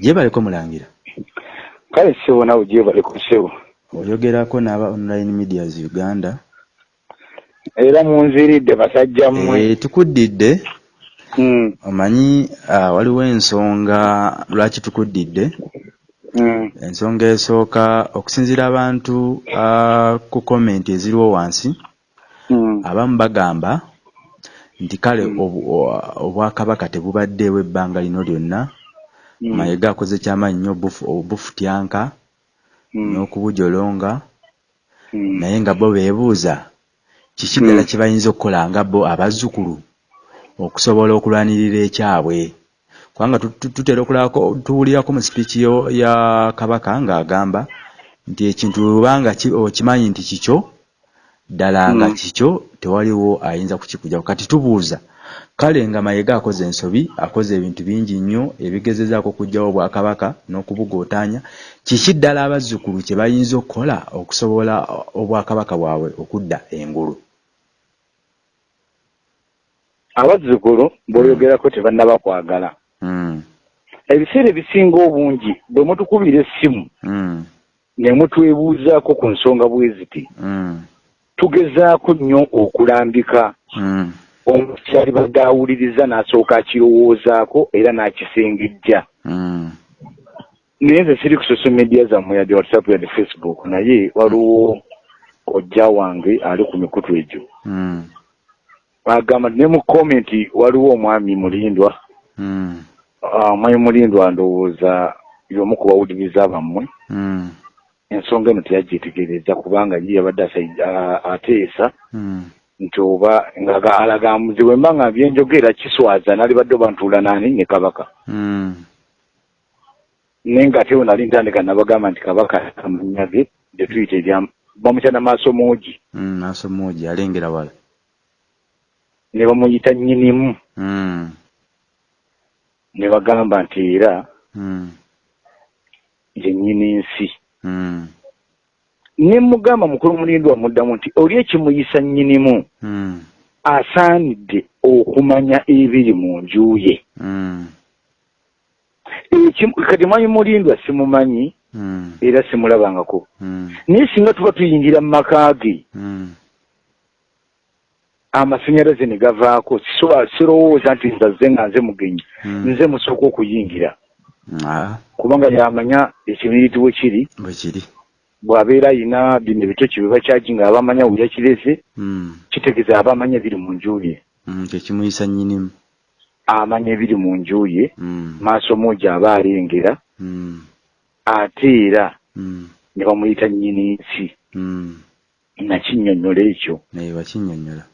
gyebaleko mulangira. Kale ssebo nawe gyebaleko ssebo oyogerako n'aba online medias uganda. Era munziridde basajja mmwe. Eh, tukuddidde. Mm, omanyi ah, waliwo ensonga lwaki tukuddidde? Mm, ensonga esooka okusinziira abantu ah, ku komenti eziriwo wansi. Mm, abamu bagamba nti kale o- obwakabaka tebubaddeewo ebbanga lino lyonna. Mm, mayiga akoze kyamaanyi nnyo obufu- obufutyanka mm, n'okubujolonga. Mm. naye nga bo beebuuza kiki ddala kye bayinza okukola nga bo abazzukulu okusobola okulwanirira ekyabwe? Kubanga tu- tu- tutera okulabako tuwulirako mu sipiiki ya kabaka ng'agamba nti ekintu lubanga ki- okimanyi nti kikyo ddala nga Mm. kikyo tewaliwo ayinza kukikugyako kati tubuuza kale nga mayiga akoze ensobi akoze ebintu bingi nnyo ebigezezaako okuggyawo obwakabaka n'okubugootaanya kiki ddala abazzukulu kye bayinza okukola okusobola obwakabaka bwabwe okudda engulu? Abazzukulu bw'oyogerako tebannaba kwagala. Mm, ebiseera ebisinga obungi bwe mutukubira essimu ne mutwebuuzaako ku nsonga bwe ziti tugezaako nnyo okulambika. Mm, omuntu kyali badde awuliriza n'asooka akirowoozaako era n'akisengejja. Mm, naye nze siri ku social media zammwe yadde whatsapp yadde facebook naye waliwo kojja wange ali ku mikutu egyo. Mm, agamba ne mu komenti waliwo omwami mulindwa. Ah, omwami mulindwa ndowooza y'omu ku bawuliriza bammwe. Mm, ensonga eno teyagyetegereza kubanga ye yabadde ateesa mm, nti oba nga alagamuzi bwe mba nga byenjogera kiswaza nali badde oba ntuula naani ne kabaka. Mm, naye nga ate nali ntandika nabagamba nti kabaka amannya ge gye tuyita erya bamukyana maaso muugi mm, maaso muugi alengera wala. Ne bamuyita nnyinimu. Ne bagamba nti era ye nnyini nsi ne mugamba mukulu mulindwa muddamu nti oli ekimuyisa nnyinimu? Mm, asaanidde okumanya ebiri mu nju ye. Mm, kati mwanyi mulindwa simumanyi? Mm, era simulabangako. Mm, naye singa tuba tuyingira mu maka ge mm, amasanyalaze ne gavaako. Sirowooza nti nzazze nga nze mugenyi mm. nze musooka okuyingira. Ah, kubanga yamanya ekibiriti we kiri. Bwe kiri. Bw'abeera ayina bino ebitoki bye bakyagi nga abamanya we yakireze Mm, kitegeeza abamanya ebiri mu nju ye. Mm, kyekimuyisa nnyinimu amanya ebiri mu nju ye. Mm, maaso muugi aba alengera. Ate era ne bamuyita nnyini nsi. Nakinnyonnyola ekyo. Naye bakinnyonnyola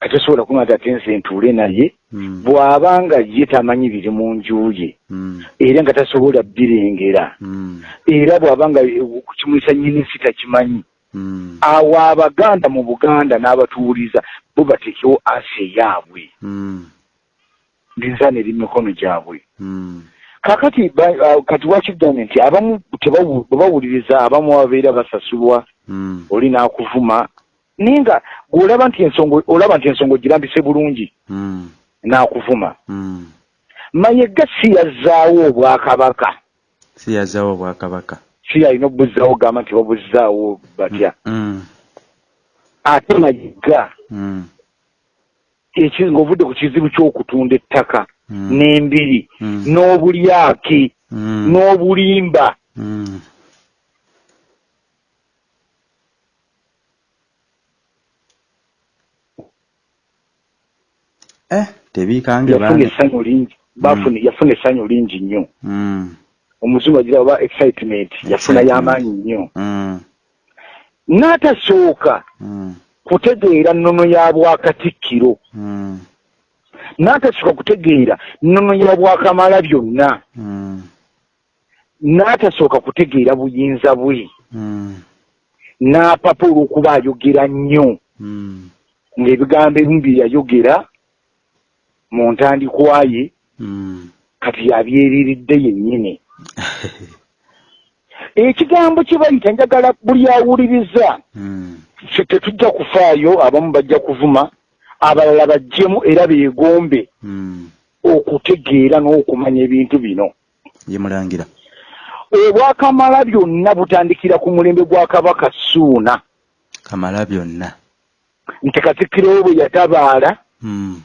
atosobola kuŋata ate nze ntuule naye Mm, bw'aba nga ye tamanyi biri mu nju ye mm, era nga tasobola birengera mm, era bw'aba nga kukimuyisa nnyini nsi takimanyi. Mm, awo abaganda mu buganda n'abatuwuliza bo bateekewo asi eyaabwe. Mm, linzaana eri mu mikono gyabwe mm, kakati kati wakigambye nti abamu tebawu- bwe bawuliriza abamu babeera basasulwa mm, oli n'akuvuma naye nga gweolaba nti ensonga olaba nti ensonga ogirambise bulungi. Mm, n'akuvuma. Mm. mayega si yazzaawo obwakabaka? Si yazaawo obwakabaka. Si alina obuzzaawo gamba nti babuzzaawo batya? Mm, ate mayega mm, eki ng'ovudde ku kizibu ky'okutunda ettaka mm, n'embiri mm, n'obulyaki mm, n'obulimba yafuna baana. essanyu lingi. Bafuna yafuna essanyu lingi nnyo. Mm, omuzungu agira oba excitement yafuna y'amaanyi nnyo. Mm, n'atasooka mm, kutegeera nnono ya bwakatikkiro. Mm, n'atasooka kutegeera nnono ya bwakamala byonna. Mm, n'atasooka kutegeera buyinza bwe. Mm, n'apapa olw'okuba ayogera nnyo. Mm, ng'ebigambo ebimu bye yayogera mu ntandikwa ye mm. kati yabyeriridde yennyini. Ekigambo kye bayita njagala buli awuliriza. Ffe tetujja kufaayo abamu bajja kuvuma abalala bajjemu era beegombe mm, okutegeera n'okumanya ebintu bino. Ye mulangira. Obwakamala byonna butandikira ku mulembe gwa kabaka suuna kamala byonna. Nti katikkiro bwe yatabaala.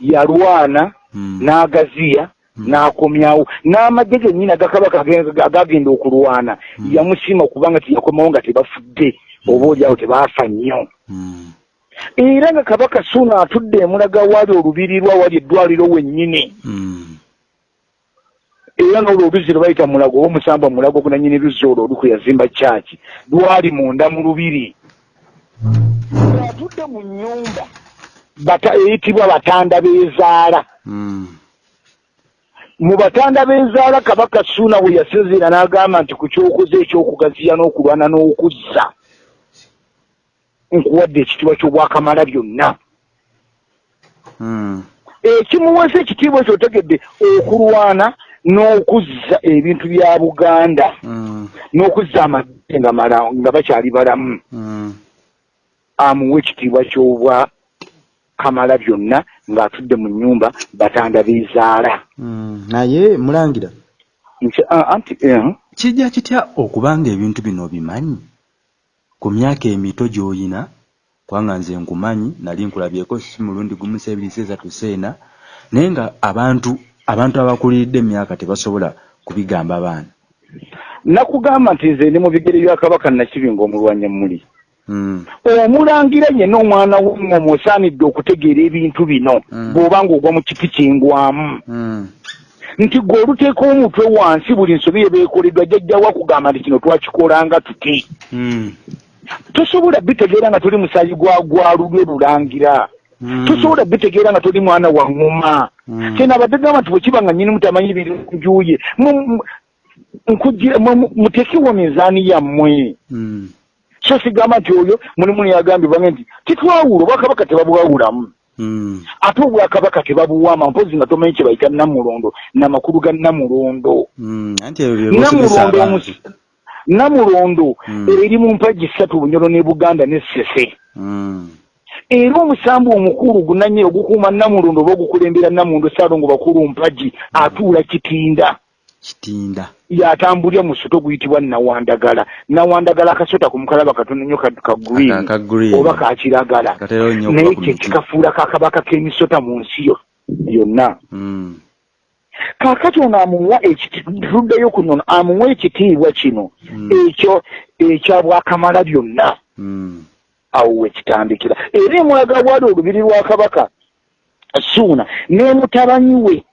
Yalwana mm. n'agaziya Mm. n'akomyawo. N'amagye gennyini agakabaka agagenda okulwana. Yamusiima okubanga tiyakomawo nga tebafudde. Oba oliawo tebaafa nnyo. Era nga kabaka suuna atudde emulaga wali olubirirwa wali eddwaliro wennyini. Era n'olwo oluzzi lwe bayita mulago oba omusamba mulago gunanyini luzzi olwo oluku yazimba kyaki lwali munda mu lubiri. Atudde mu nnyumba eyitibwa batanda b'ezaala mm. mu batanda b'ezaala kabaka suuna we yasinziira n'agamba nti ku kyokoze ekyokugaziya n'okulwana n'okuzza nkuwadde ekitiibwa ky'obwakamala byonna mm. ekimuweesa ekitiibwa ekyo otegedde okulwana n'okuzza ebintu bya buganda mm. n'okuzza amagye nga bakyali balamu amuwa ekitiibwa ky'obwa kamala byonna ng'atudde mu nnyumba batanda b'ezaala mm. naye mulangira Nti- anti eh, kijja kitya okubanga ebintu bino obimanyi ku myaka emito gy'oyina kubanga nze nkumanyi nali nkulabyeko si mulundi gumu seebiri seesatu seena naye nga abantu abantu abakuliridde emyaka tebasobola kubigamba baana nakugamba nti nze ndi mu bigere bya kabaka nakibinga omulwanya muli. Omulangira yenna omwana w'engoma osaanidde okutegeera ebintu bino Mm. bw'oba ng'ogwa mu kiti kingwamu Mm. nti gwe oluteeka omutwe wansi buli nsobi yebeekoleddwa jjajjawo akugamba nti kino twakikolanga tuti Mm. tosobola bitegeera nga toli musayi gwa gwalulwe lulangira Mm. tosobola bitegeera nga toli mwana wa ŋŋoma Mm. kyena abadde gamba nti bwekiba nga nyini mutamanyi biri njuye mutekewo mizaani yammwe Mm. So sigamba nti oyo mulimu neyagambibwange nti titwawula obwakabaka tebabwawulamu Mm. ate obwakabaka tebabuwaama mpozi nga tomanyi kye bayita namulondo namakulu ga namulondo Mm. bosomesa namulondo namulondo Mm. eri mu mpagi ssatu bunyolo ne buganda ne sese Mm. era omusambu omukulu gunanye ogukuuma namulondo oba ogukulembera namulondo saalongo bakulu mpagi atuula kitinda yatambulira mu soto guyitibwa nawandagala nawandagala akasota ku mukalaba katono nnyo ka- ka ka green. oba kakiragala katera nnyo naye kye kikafuula kakabaka k'emisota mu nsi yo yonna Mm. kaakati ono amuwa tuddeyo ku nono amuwa ekitiibwa kino Mm. ekyo ekya bwakamala byonna Mm. awo wekitandikira era emulaga bwali olubiri lwa kabaka suuna ne mutabanyi we.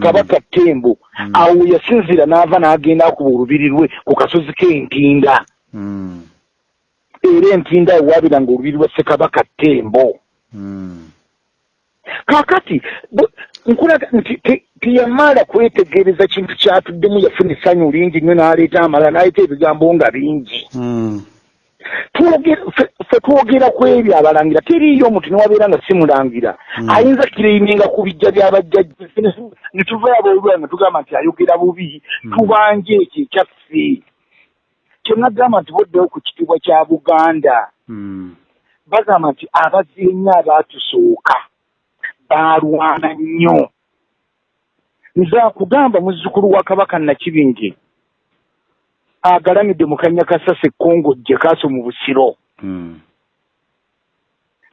Kabaka ttembo Mm. awo yasinzira n'ava n'agenda akuba olubiri lwe ku kasozi k'entinda Mm. era entinda awo waabiranga olubiri lwa ssekabaka ttembo Mm. kaakati bu- nkulaga nti te- teyamala kwetegereza kintu kyatuddemu yafuna essanyu lingi nnyo n'aleeta amala n'aleeta ebigambo nga bingi Mm. Ffe twogera ku ebyo abalangira teriiyo omuntu newabeera nga simulangira Mm. ayinza kireininga ku bijja byabajjajja ne tuvayo aboolwala nga tugamba nti ayogera bubi Mm. tubanje ekyo ekyaffe kyenagamba nti boddewo ku kitiibwa kya buganda Mm. bagamba nti abazienya abaatusooka baalwana nnyo nze akugamba muzzukulu wa kabaka nakibinge agalamidde mu kanya kasasa ekkongojje kaaso mu busiro Mm.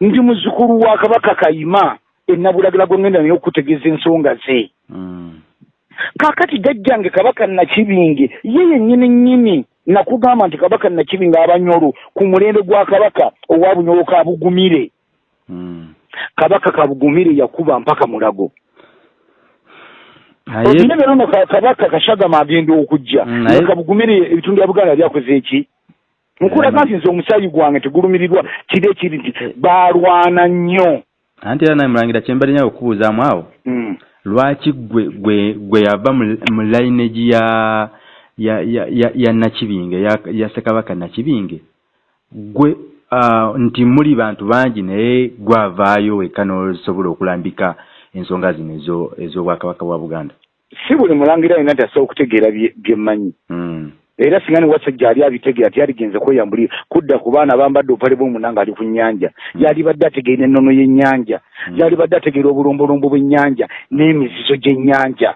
ndi muzzukulu wa kabaka kayima ennabulagala gwe ngenda naye okutegeeza ensonga ze Mm. kaakati jjajjange kabaka nakibinge ye yennyini nnyini nakugamba nti kabaka nakibinge abanyolo ku mulembe gwa kabaka owa bunyolo ka bugumire Mm. kabaka kabugumire yakuba mpaka mulago olina leero no ka- kabaka kashagama agenda okujja. Kabugumire ebitundu bya buganda byakoze eki? Nkulaga nti nze omusaayi gwange tegulumirirwa kiri ekiri nti baalwana nnyo. Anti era naye mulangira kyembali nyawe okubuuzaamu awo. Mm. lwaki gwe gwe gwe yava mu lineage ya ya ya ya, nakibinge ya, ya ssekabaka nakibinge? Gwe uh, nti muli bantu bangi naye gwavaayo wekka n'osobola okulambika ensonga zino ezo ez'obwakabaka bwa buganda si buli mulangira alina nti asobola okutegeera bye bye mmanyi mm. era singa ne wasajja ali abitegera tiyaligenze kweyambulira kudda ku baana bambadde opale bw'omunanga ali ku nnyanja Mm. yali badde ategeera ennono y'ennyanja Mm. yali badde ategeera obulombolombo bw'ennyanja n'emizizo gy'ennyanja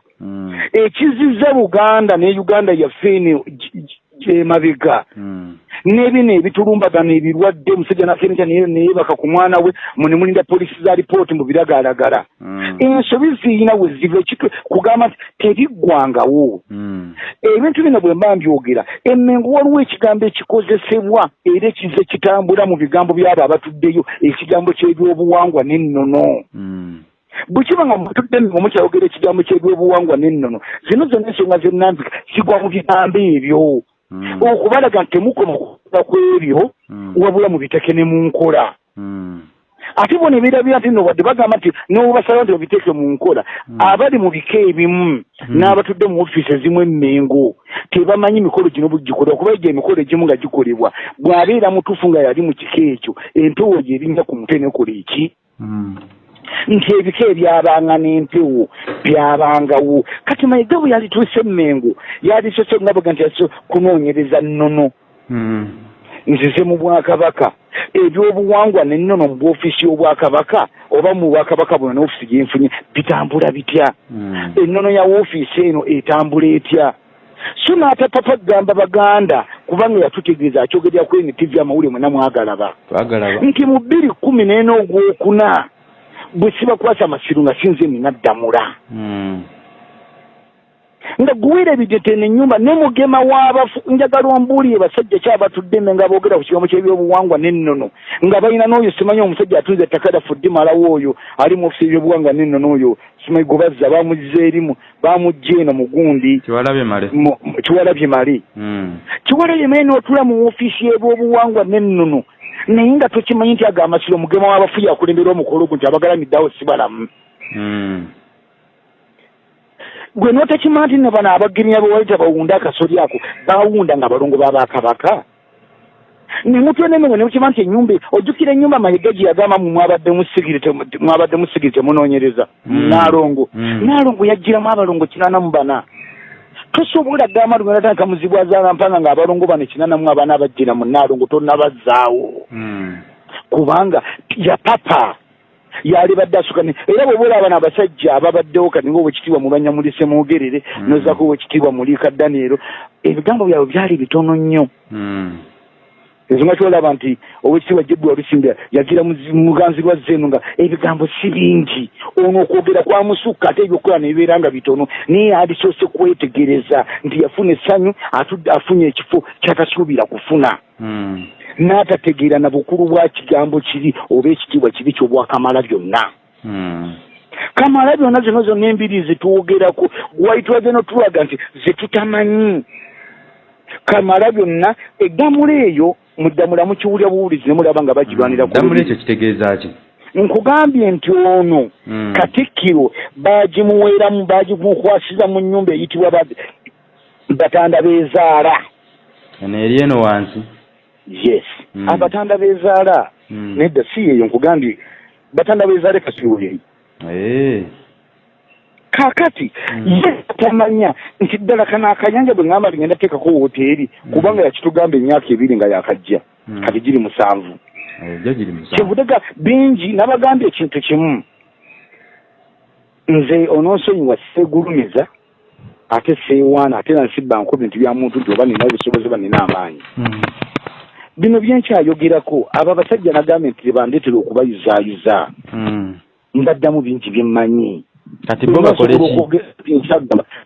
ekizizza buganda ne uganda yaffe eno gyemabega Mm. n'ebino ebitulumbagano ebirwadde omusajja nakenca neyebaka ku mwana we mune mulinda polisi za lipooti mu biragalalagala Mm. ensobi ziyina we ziva ekitwe kugamba nti tebiggwangawo Mm. ebintu bino bwe mba mbyogera emmengo waliwo ekigambo ekikozesebwa era ekize kitambula mu bigambo byabo abatuddeyo ekigambo ky'ebyobuwangwa n'ennono Mm. bwe kiba nga mutudde nga mukyayogera ekigambo ky'ebyobuwangwa n'ennono zino zonna ensonga zennambika zigwa mu bigambo ebyo. Okubalaga nti temukoma kukola ku ebyo Mm. wabula mu biteke ne mu nkola Mm. ate bo ne beerabira nti no wadde bagamba nti n'obubasaba nti babiteeke mu nkola Mm. abali mu bika ebimu Mm. n'abatudde mu ofiisi ezimu emmengo tebamanyi emikolo gino bugikolebwa kuba egyo emikolo egimu nga gikolebwa bw'abeera mutuufu nga yali mu kika ekyo empewo gye erinnya ku mutwe nekola eki Mm. Nti ebika ebyabanga n'empewo byabangawo kati mayiga bwe yalituuse emmengo yalisose nga bwega nti yaliso kunoonyereza nnono. Mm. nzize mu bwakabaka. Ebyobuwangwa nennono mu bwofiisi y'obwakabaka oba mu bwakabaka buno n'ofiisi gyenfunye bitambula bitya? Mm. ennono ya woofiisi eno etambula etya? So n'atapapa kugamba baganda kubanga yatutegeeza akyogerera ku NTV amawulire mwena mwagalaba. Nti mu bbiri kkumi n'ena ogwokuna bwe sibakwasa masiru nga sinze nina ddamula Mm. nga guwira ebidetene ennyumba ne mugema w'abafu njagala ombuulire basajja kyabatudde mme nga boogera ku kigambo ky'ebyobuwangwa n'ennono nga balina n'oyo simanyi omusajja atunze ettaka laffe ddi malawo oyo ali mu ofisi ebyobuwangwa n'ennono oyo simanyi gwe bazza bamuzza erimu bamugja eno mu gundi kiwalabye male kiwalabye Mm. kiwalabye mali n'otula mu ofiisi y'ebyobuwangwa n'ennono naye nga tokimanyi nti aga amasiro mugema w'abafu yakulembera omukolo gwo nti abagalamiddeawo si balamu Mm. gwe n'otakima nti ne bano abagirinya bewalita bawunda akasoli ako bawunda nga balongo babakabaka nemutwenemengo nemukima nti enyumba ojjukira ennyumba mayiga gye yagamba mu mwabaddemu sigiri temu- mwabaddemu sigiri temunoonyereza Mm. naalongo Mm. naalongo yagiramu abalongo kinana mu bana tosobola gamba lugatandika muzibu azaala mpanga nga abalongo bano kinana mu abana abajjira mu naalongo tonnabazzaawo Mm. kubanga yapapa yali badde asukani era bwe bola abana abasajja ababaddewo kati nga obwekitiibwa mu banyamulise mugerere Mm. nozako obwekitiibwa mu liika daniero ebigambo byabwe byali bitono nnyo Mm. Ensonga kyolaba nti owekitiibwa jebbi walusimbe yagira muganzi lwa zeno nga ebigambo si bingi ono okwogera kwamusukka ate ebyokukola nebibeera nga bitono naye yalisoose kwetegereza nti yafuna essanyu atudde afunye ekifo kyatasuubira kufuna Mm. n'atategeera na bukulu bwa kigambo kiri oba ekitiibwa kibi kyobwakamala byonna Mm. kamala byonna zino zonna embiri zetwogerako waitwaze notulaga nti zetutamanyi kamala byonna eddamula eyo muddamula mukiwulya buwulizi nemulaba nga bagirwanira damula lulimi. ekyo kitegeeza ki nkugambye nti ono Mm. katikkiro bagimuweeramu bagimukwasiza mu nnyumba eyitibwa ba- batanda bezaala eno eri eno wansi yes Mm. abatanda bezaala Mm. nedda si yeyo nkugambye batanda bezaale kasiwoyeyo Eh. Kaakati Mm. ye tamanya nti ddala kana akanyanja bwe ngamba ligenda teekako woteeri Mm. kubanga yakitugamba emyaka ebiri nga yakajja Mm. kati giri musanvu kyebudega bingi nabagambye ekintu kimu nze ononsonyiwa seegulumiza ate seewaana ate nansibba nko bintu bya muntu nti oba nina obusobozi oba nina amaanyi Mm. bino byenkyayogerako abo abasajja nagambye nti tebandeetera okubayuzaayuza Mm. mbaddamu bingi byemmanyi kati bo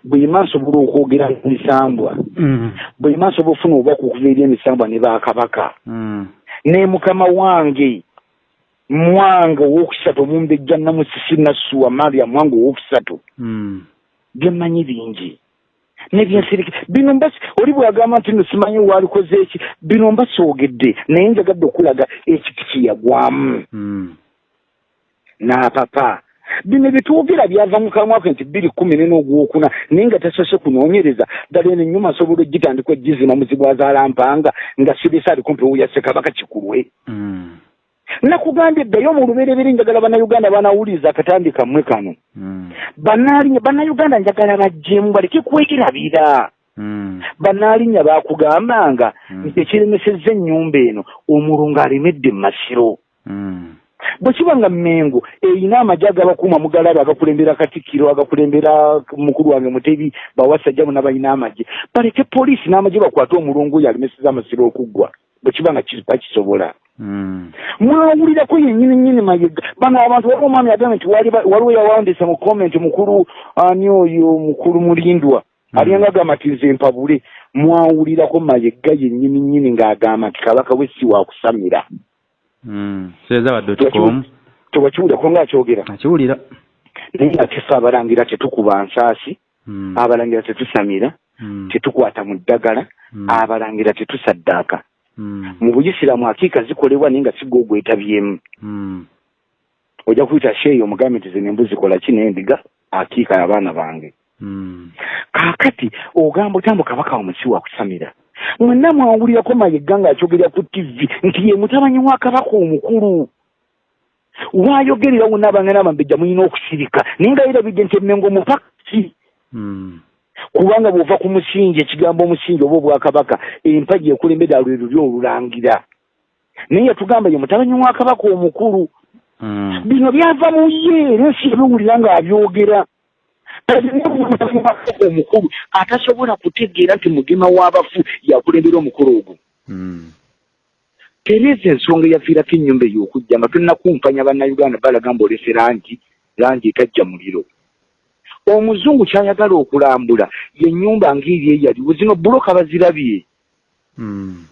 bwema nsobola okwogera emisambwa Mm. bwema nsobola ofuna obubaka okuva eri emisambwa ne bakabaka Mm. ne mukama wange mwange owokusatu omumbejja namusisi nassuwa mariam wange owokusatu Mm. byemmanyi bingi nebyensiriki bino mba oli bwagamba nti no simanyi walikoze eki bino mba soogedde naye njagadde okulaga ekiti kyeyagwamu Mm. Bino byetwogera byava mu kamwa ke nti bbiri kkumi nene ogwokuna naye nga tasoose kunoonyereza ddala eno ennyuma asobola ogitandika ogizima muzibu azaala mpanga nga sibisa ali kumpi wuya ssekabaka kikulwe Mm. nakugambye ddayo mu lubereberye njagala bannayuganda banawuliriza akatambi kammwe kano Mm. bannayuganda njagala bajjemu baleke kwegerabira mm. banaalinya bakugambanga Mm. nti ekiremesezza ennyumba eno omulungu alemedde mu masiro. Bwe kiba nga mmengo erina amagye agabakuuma mugalaba agakulembera katikkiro agakulembera mukulu wange mutebi bawasajja bonna balina amagye. Baleke poliisi n'amagye bakwate omulungu oyo alemeseza amasiro okuggwa. Bwe kiba nga ki- bakisobola. Mm. mwawulirako yennyini nnyini mayega. Bano abantu waliwo omwami agambye nti waliwo yawandiisa mu komenti mukulu ani oyo mukulu mulindwa. Mm. aliyanga agamba nti nze mpabule. Mwawulirako mayega yennyini nnyini ng'agamba nti kabaka we si wakusamira Mm. seeza dot com. Tewakiwulirako ng'akyogera akiwulira naye ate ffe abalangira tetukuba nsaasi. Mm. abalangira tetusamira Mm. tetukwata mu ddagala. Abalangira tetusaddaaka mu buyisiraamu akiika zikolebwa naye nga sigga ogwetabyemu ojja kuyita sheeyi omugambe nti zino embuzi kola ki n'endiga akiika abaana bange. Kaakati ogamba otambo kabaka omusi wakusamira mwenna mwawulirako mayegga ng'akyogerera ku tivi nti ye mutabanyi wa kabaka omukulu. Waayogerera wonna abangana bambejja mulina okusirika naye nga yerabidde nti emmengo mupakasi Mm. kubanga bw'ova ku musingi ekigambo omusingi oba obwakabaka empagi ekulembera lwe luli olulangira naye yatugamba ye mutabanyi wa kabaka omukulu. Mm. bino byava mu ye era ensi ebiwulira ng'abyogera omukulu atasobola kutegeera nti mugema w'abafu yakulembera omukulu ogwo Mm. tereeza ensonga eyaviirako ennyumba ey'okujja nga tonnakumpanya bannayuganda balaga mbaolese langi langi etajja muliro omuzungu kyayagala okulambula yennyumba ng'eri eyaliwo zino buloka bazirabye Mm.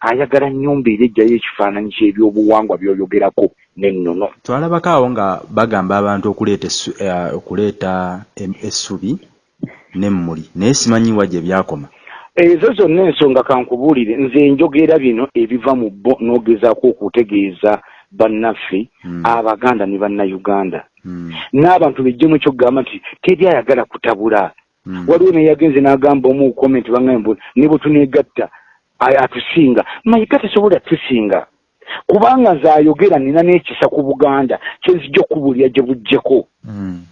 Ayagala nnyumba era ejjayo ekifaananyi ky'ebyobuwangwa by'oyogerako n'ennono twalabako awo nga bagamba abantu okuleeta eh, okuleeta essubi n'emmuli naye simanyiwa gye byakoma ezo zonna ensonga kankubuulire nze njogera bino ebiva mu bo n'ogezaako okutegeeza bannaffe Mm. abaganda ne bannayuganda Mm. n'abantu bejjemu ekyokugamba nti teri ayagala kutabula Mm. waliwo naye yagenze n'agamba omu komenti bagambe ne bwe tuneegatta atusinga mayiga tasobola tusinga kubanga nze ayogera nina n'ekisa ku buganda kyenzijja okubuulira gye buggyeko Mm.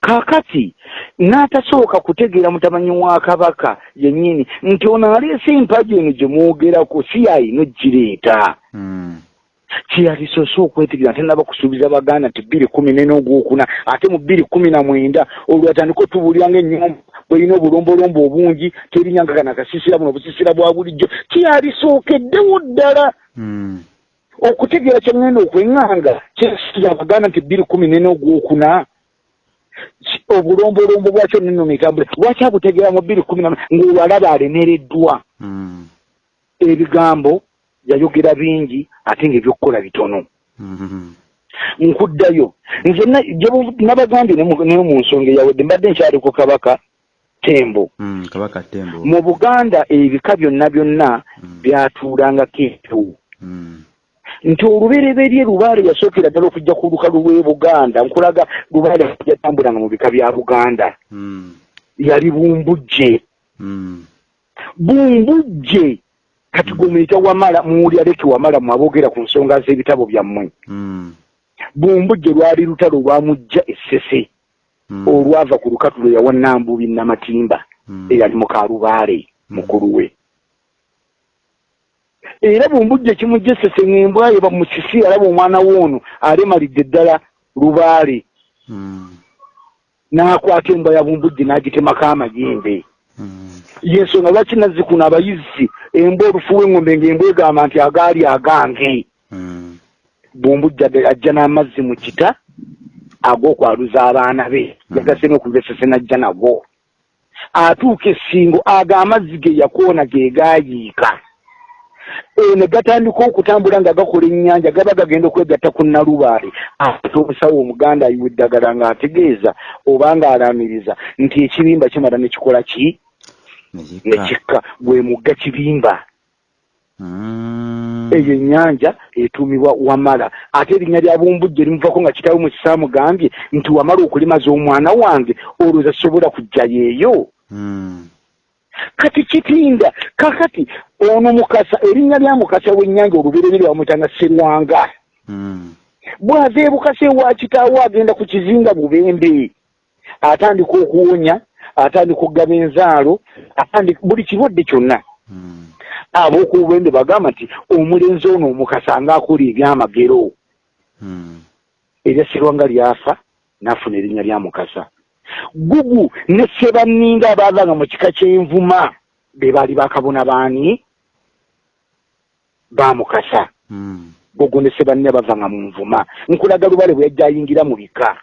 kaakati n'atasooka kutegeera mutamanyi wa kabaka yennyini nti ono aleese empagi eno gye mwogerako si yayina ogireeta Mm. Kyeyalisoose okwetegereza ate naba kusuubiza baganda nti bbiri kumi nene ogwokuna ate mu bbiri kumi na mwenda olwo atandika otubuulira ng'ennyumba bweyina obulombolombo obungi terinyanga kana akasisira buno obusisira bwa bulijjo. Kyeyalisookeddewo ddala. Mm. okutegeera kyengenda okweŋŋanga kyesiza abaganda nti bbiri kumi nene ogwokuna obulombolombo bwakyo neno mitambule lwaki abutegeera mu bbiri kumi na ng'olwalaba alemereddwa. Mm. ebigambo yayogera bingi ate ng'ebyokukola bitono Mm. nkuddayo nze nabagambye ne mu nsonga eyawedde mbadde nkyali ku kabaka tembo Mm. kabaka tembo mu buganda ebika byonna byonna Mm. byatuulangako empewo Mm. nti olubereberye lubaale yasookera ddala okujja ku lukalu lw'e buganda nkulaga lubaale yatambulanga mu bika bya buganda yali bumbujje bumbujje kati gumuyita wamala muwulira leki wamala mwaboogera ku nsonga z'ebitabo byammwe Mm. bumbujje lwali lutalo lwamujja essese Mm. olwava ku lukatulo yawa nambubi namatimba Mm. eyali mukalubaale mukulu we era bumbujje kimujja essese ng'embwaye bamusisi alaba omwana w'ono alemalidde ddala lubaale Mm. n'akwata embwa ya bumbujje n'agitemako amayembe Mm. yensonga lwaki nazzikuno abayizi? Embwa olufu w'eŋŋombe ng'embwa egamba nti agaali agange. Bumbujja ajja n'amazzi mu kita ag'okwaluza abaana be. Mm. yagase n'okuva essese n'ajja nago atuuka essingo ago amazzi ge yakoona ge gaayiika. E ne gatandika okutambula nga gakola ennyanja gaba gagenda okwegatta ku nalubaale ate omusawo omuganda ayiwa eddagala ng'ategeeza oba ng'alaamiriza nti ekibimba kimala ne kikola ki nekikka kikka gwe mugga kibimba Mm. eyo ennyanja etuumibwa wamala ate erinnya lya bumbujje limuvako nga kitaawe mu kisaamugambye nti wamala okulimaza omwana wange olowooza sobola kujjayo eyo Mm. kati kitinda kakati ono mukasa erinnya lya mukasa w'ennyanja olubereberye bamwitanga serwanga Mm. bw'ava ebukasa ewa kitaawe agenda ku kizinga bubembe atandika okuwonya atandika okugaba enzaalo atandika buli kirwadde kyonna. Mm. ab'okubwende bagamba nti omulenzi ono omukasa ngaakola ebyamagero. Mm. eryasirwa nga lyafa n'afuna erinnya lya mukasa. Gugu ne sebanninga abaavanga mu kika ky'envuma be baali bakabona baani? Bamukasa mm. gugu ne sebanninga bavanga mu nvuma. Nkulaga lubale bwe yajja ayingira mu bika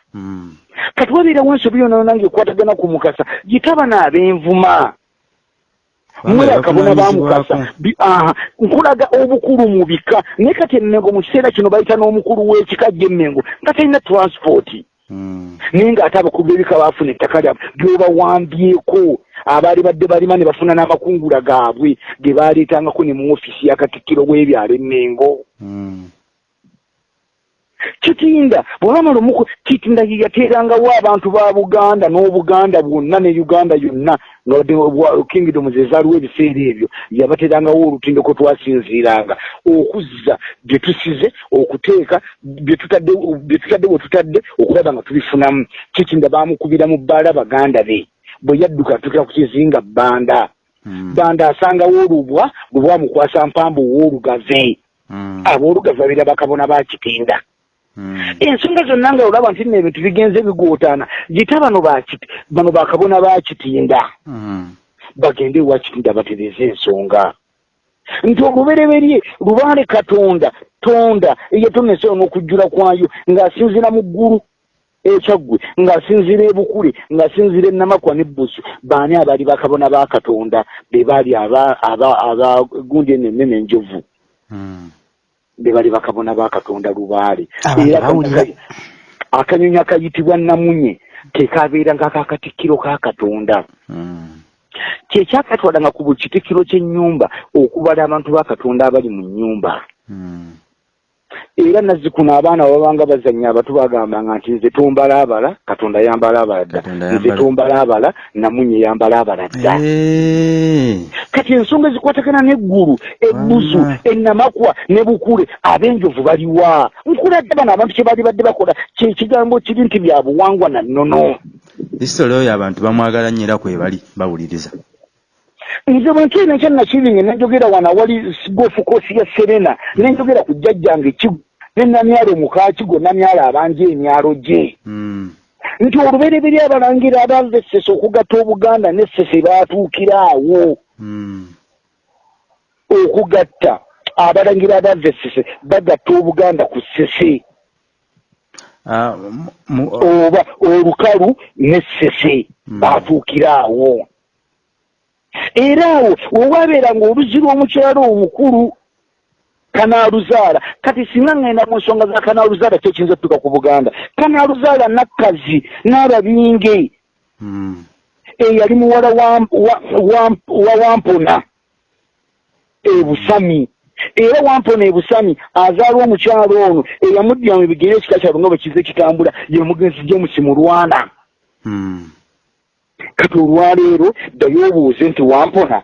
kati wabeerawo ensobi yona nange ekwatagana ku mukasa. Gitaba n'ab'envuma mwe akabona bamukasa nkulaga obukulu mu bika. Naye kati emmengo mu kiseera kino bayita n'omukulu w'ekika gy'emmengo nga talina transport. Mm. naye ng'ate abakulu b'ebika baafuna ettaka lyabwe. Lyobawambyeko abaali badde balima ne bafuna n'amakungula gaabwe. Ge baaleetangako ne mu ofisi ya katikkiro w'ebyalo emmengo Mm. Kitinda bwebamala omuku kitinda ye yateerangawo abantu ba buganda n'obuganda bwonna ne uganda yonna nga wadde bwa- kingdom ze zaaliwo ebiseera ebyo yabateerangawo olutindo kwe twasinziiranga okuzza bye tusize okuteeka bye tutadde bwe tutadde okulaba nga tubifunamu kitinda baamukubira mu bbaala baganda be bwe yadduka atukira ku kizinga bbanda Mm. bbanda asangawo olubwa bwe bwamukwasa mpambu ow'olugave Mm. aboolugave babira bakabona ba kitinda. Ensonga zonna nga olaba nti nno ebintu bigenze bigootaana gita bano bakiti bano bakabona bakitinda Mm. bagende ewa kitinda batereze ensonga. Nti olubereberye lubaale katonda tonda eyatonesa n'okujjula kwayo ng'asinziira mu ggulu ekyaggwe ng'asinziira ebukule ng'asinziira enamakwa n'ebbusu. Baani abaali bakabona ba katonda? Be baali aba- aba- abagundi eno ennene enjovu Mm. Be bali bakabona ba katonda lubaale Era akanyonyi- akayitibwa namunye kekabeera ng'akakatikkiro ka katonda Mm. kyekyakatwalanga ku buli kitikkiro ky'ennyumba okubala abantu ba katonda abali mu nnyumba Mm. Era nazzikuno abaana babanga bazannya abato bagambanga nti nze tombalaabala katonda yambalaabala dda. Nze tombalaabala namunye yambalaabala dda. Kati ensonga ezikwatagana n'eggulu ebbusu Wama. ennamakwa ne bukule ab'enjovu baliwa nkuladde bano abantu kye baali badde bakola kye kigambo kiri nti bya buwangwa na nnono. Isitole oyo abantu bamwagala nnyo era kwe bali bawuliriza nze bwe nkiina ekyannakirinye nenjogera wano awali gofu koosi ya serena nenjogera ku jjajjange ne namyalo mukakigo namyalo abanja emyalo gye Mm. nti olubereberye abalangira abava essese okugatta obuganda n'essese baatuukira awo Mm. okugatta abalangira abava essese bagatta obuganda ku ssese Ah, oba olukalu n'essese Mm. baatuukira awo era awo wewabeera ng'oluzi lw'omukyalo omukulu kanaaluzaala kati singa ngenda mu nsonga za kanaaluzaala kyekiyinza tutuka ku buganda. Kanaaluzaala nakkazi n'ababinge. Mm. eyali muwala wa, wa, wa, wa wampona ebusami era wampona ebusami azaala omukyalo ono eyamuddira mu bigere ekika kyalo nga bwe kize kitambula ye mugenzi james mulwana. Mm. Kati olwaleero ddayo obuuze nti wampona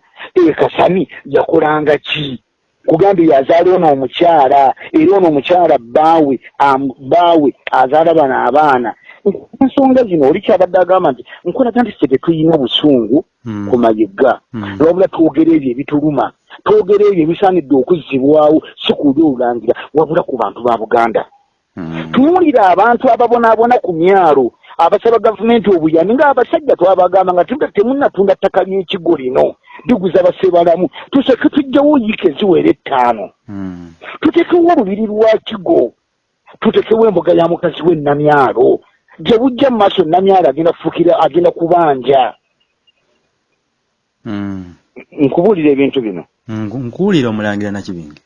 ekasami yakolanga ki kugambye yazaala ono omukyala era ono omukyala bbaawe bbaawe azaala bano abaana ensonga zino oli kyabadde agamba nti nkolaga nti ffe tetuyina busungu Mm. ku mayigga Mm. wabula twogera ebyo ebituluma twogera ebyo ebisaanidde okuzzibwawo si kuli olulangira wabula ku bantu ba buganda Mm. tuwulira abantu ababonaabona ku myalo abasaba gavumenti obuyambi ng'abasajja twabagamba nga temunnatunda ttaka ly'ekigo lino liguza basebalamu tuseke tujjawo yiika eziwera ettaano Mm. tutekewo olubiri lwa kigo tutekewo embuga ya mukazi w'ennamyalo gye bujja mu maaso nnamyalo agenda kufukira agenda kubanja Mm. nkubuulira ebintu bino Nku- nkuwulira omulangira nakibinge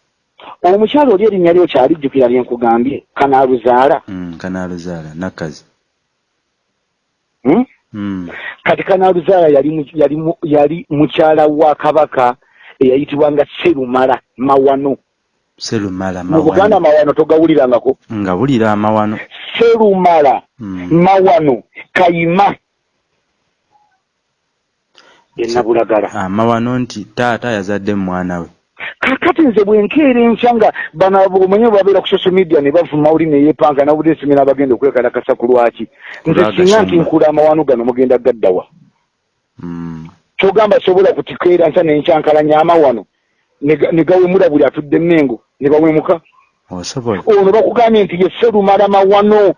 omukyalo oli erinnya lyo kyalijjukira lye nkugambye kanaaluzaala Mm. kanaaluzaala nakkazi hmm? Kati kanaaluzaala yali mu- yali mu- yali mukyala wa kabaka eyayitibwanga serumala mawano. Serumala mu buganda mawano mawano togawulirangako. Nga bulira amawano serumala Mm. mawano kayima. Yenabulagala amawano nti taata yazadde mwana we kakati nze bwenkeera enkya nga bano omanyi babeera ku social media ne bavuma oli neyeepanga nabudde singa n'abagenda okwekalakasa ku lwaki. Nze singa nti nkula amawano gano mugenda gaddawa Mm. kyogamba sobola kutikeera nsa nenkyankalanya amawano ne gawemula buli atudde mmengo ne bawemuka ono bakugambye nti ye serumala mawano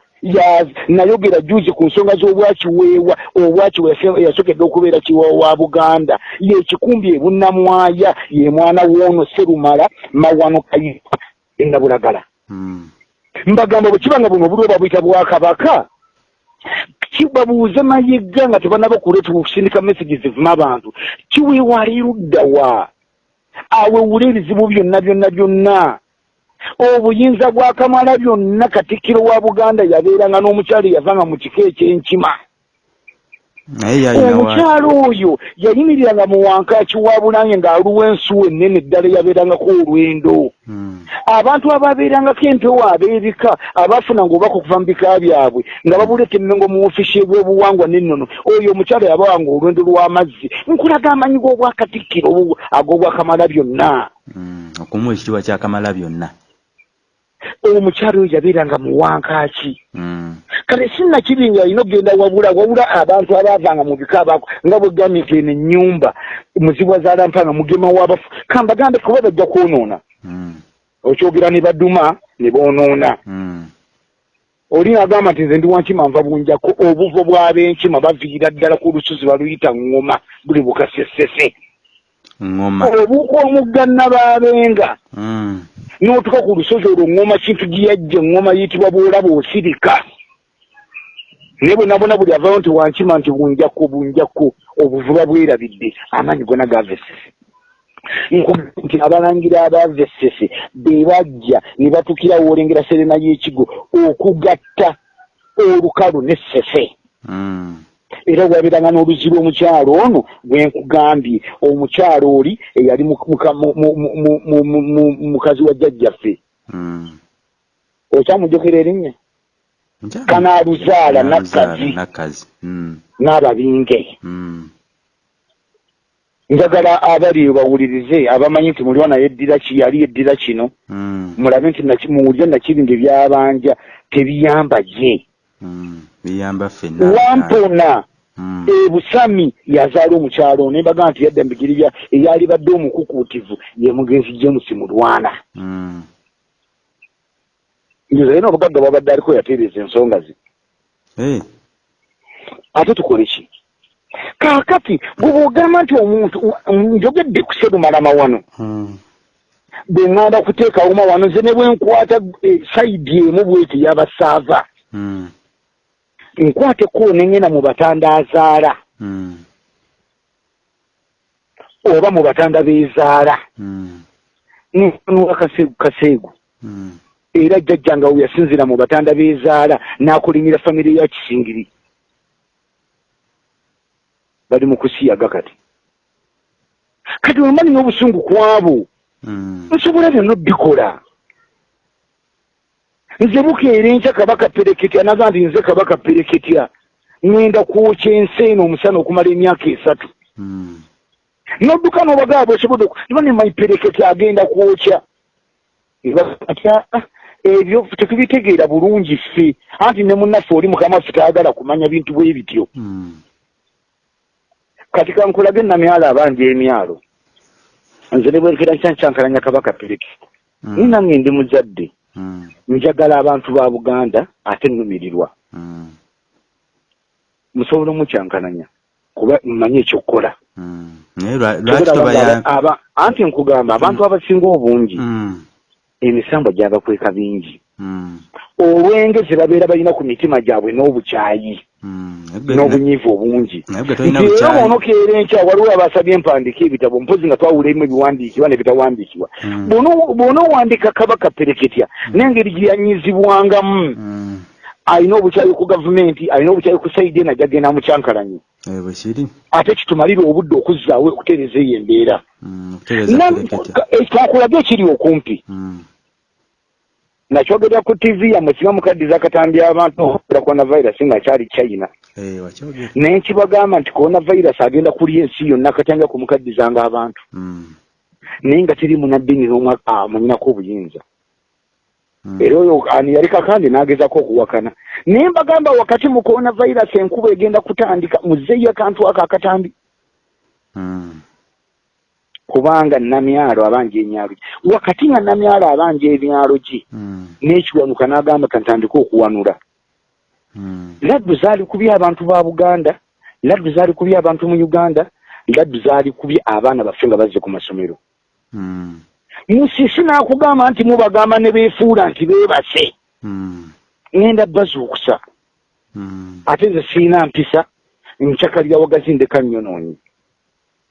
nayogera juzi ku nsonga z'obwakiweewa obwakiwe yasokedde okubeera kiweewa wa buganda. Yekikumbi ebunnamwaya ye mwana woono serumala mawano kayipa enabulagala Mm. mbagamba bwe kiba nga buno obuli oba buyita bwakabaka kibabuuze mayiga nga tebanaba okuleeta okusindika messages zivuma abantu. Kiweewa aliruddawa awewula ebizibu byonna byonna byonna obuyinza bwa kamala byonna katikkiro wa buganda yabeeranga n'omukyalo eyavanga mu kiko ekyenkima. Omukyalo oyo yayimiriranga mu wankaaki wa bulange ng'aluwa ensuwa ennene ddala eyabeerangako olwendo. Mm. abantu ababeerangako empewo ab'ebika abaafunanga obubaka okuva mu bika byabwe nga babuleeta emmengo mu ofiisi ebyobuwangwa n'ennono. Oyo omukyalo yabawanga olwendo lw'amazzi nkulaga amanyi g'obwakatikkiro obwo ag'obwakamala byonna. Mm. okumuwa ekitiibwa kyakamala byonna omukyalo oyo yabeeranga mu wankaaki Mm. kale sinnakiri nga alina okgenda wabula wabula abantu abaavanga mu bika abaako nga bwe gambye nti eno ennyumba muzibwa zaalampanga mugema w'abafu kambagambe kuba bajja kwonoona Mm. okyogera ne baduma ne boonoona Mm. oli agamba nti nze ndi wankima nva bunjako obuvo bw'ab'enkima baviira ddala ku lusozi baluyita ŋŋoma buli bukasesese obuuka omugga nabaabenga Mm. n'otuka ku lusozi olwo ŋŋoma kintu gye yajja eŋŋoma yitibwa bwolaba osirika naye bwe nabona buli avayo nti wankima nti bunjako bunjako obuvuba bwerabidde amaanyi gona gavesese nkugamba nti abalangira abavesese be bajja ne batukira woolengera serena y'ekigo okugatta olukalu n'essese Mm. era olabiranga n'oluzzi lw'omukyalo ono gwe nkugambye. Omukyalo oli eyali mukazi wa jjajjaffe. Okyamujjukira erinnya? Kanaaluzaala nakkazi n'ababinge. Njagala abali bawulirize abamanyi nti muliwo naye eddira yali eddira kino. Mulabe nti muwulire nakiri nge byabanja tebiyamba gye wampona Mm. ebusami yazaala omukyalo nembaga nti yadda mbigiri bya eyali badde omukukuutivu ye mugenzi james mulwana Mm. njoza yena obugagga bwabadde aliko yatereeza ensonga ze Eh. ate tukole ki kaakati bwe bwogamba nti omuntu njogedde ku serumalama wano Mm. bwe ŋŋanda kuteekawo mawano nze ne bwe nkwata eh, sayidi emu bweti yabasaava Mm. nkwateko nengenda mu batanda azaala Mm. oba mu batanda beezaala Mm. nfanuwa kaseegu kaseegu Mm. era jjajjanga we yasinzira mu batanda beezaala n'akulimira famire ya kisingiri bali mu kusiyaga kati kati wemani n'obusungu kwabo Mm. nsobola byonna obikola nze bukeera enkya kabaka pereketya naga nti nze kabaka pereketya ŋŋenda kwokya ensi eno omusana okumala emyaka esatu Mm. nodduka n'obagaba osobodde iba ne maipereketya agenda kwokya atya ebyo tetubitegeera bulungi ffe anti ne munnaffe oli mukama waffe tayagala kumanya bintu bwe bityo Mm. kati kankulage enamyalo abanja emyalo nze ne bwenkera nkyankyankalanya kabaka pereketya ni Mm. nange ndi muzadde. Mm. njagala abantu ba buganda ate nnumirirwa musobola omukyankananya kuba mmanyi ekyokukola. Anti nkugamba abantu abasinga obungi emisambo gyabakweka bingi. Olwenge tebabeera balina ku mitima gyabwe n'obukyayi. N'obunyiivu obungi. era bukyayi bwonokeera enkya waliwo abasabye empandiika ebitabo mpozi nga twawula emu ebiwandiikibwa nebitawandiikibwa Mm. Bw'ono- bw'onoowandiika kabaka pereketya n'engeri gye yanyizibwangamu. Alina obukyayi ku gavumenti alina obukyayi ku saidi ena gyagenda mukyankalanye Eh, ate kitumalire obudde okuzzaawo okutereeza eyo embeera. Pereketya. twakulage ekiri okumpi. Nakyogerera ku tv yammwe singa mukaddiza akatambi abantu okukira coronavirus nga kyali china. Eh, naye nkibagamba nti coronavirus agenda kulya ensi yonna katanga kumukaddizanga abantu. Mm. naye nga teri munaddini n'omwe amunyinako obuyinza. Mm. era oyo ani yali kakandi n'agezako okuwakana. Naye mbagamba wakati mu coronavirus enkuba egenda kutandika muzeeyo akantu ako akatambi. Mm. Kubanga namyalo abanja emyalo gye wakati nga namyalo abanja emyalo gye mm. n'ekiwanuka n'agamba kantandika okuwanula mm. laddu zaali kubya abantu ba buganda laddu zaali kubya abantu mu uganda laddu zaali kubya abaana baffe nga bazze ku masomero mm. musisi n'akugamba nti mubagamba ne beefuula nti beebase mm. ŋenda bazuukusa mm. ate nze siina mpisa ncakalira wagazi ndeka nnyonoonyi mm.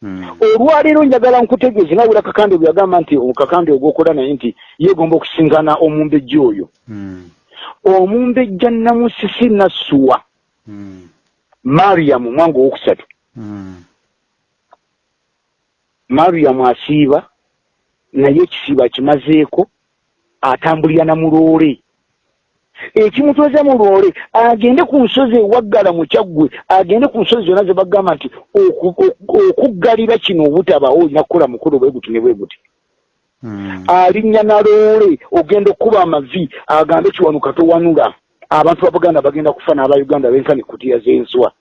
Olwaleero njagala nkutegeeze nga bula kakande bwe yagamba nti kakande ogwokola naye nti yeegomba okusinkana omumbejja oyo. Mm. omumbejja namusisi nassuwa mm. mariyamu mwanga owokusatu. Mariyamu asiiba naye ekisiiba akimazeeko atambulira namuloole ekimutweza mu lwole agende ku nsozi ewaggala mu kyaggwe agende ku nsozi zonna ze bagamba nti okuggalira kino obutabaawo olina kukola mukolo bwe guti ne bwe guti. Mm. alinnya na loole ogenda okkuba amavi agambe kiwanuka towanula abantu ba buganda bagenda kufa n'abauganda benkani kutiya z'enswa.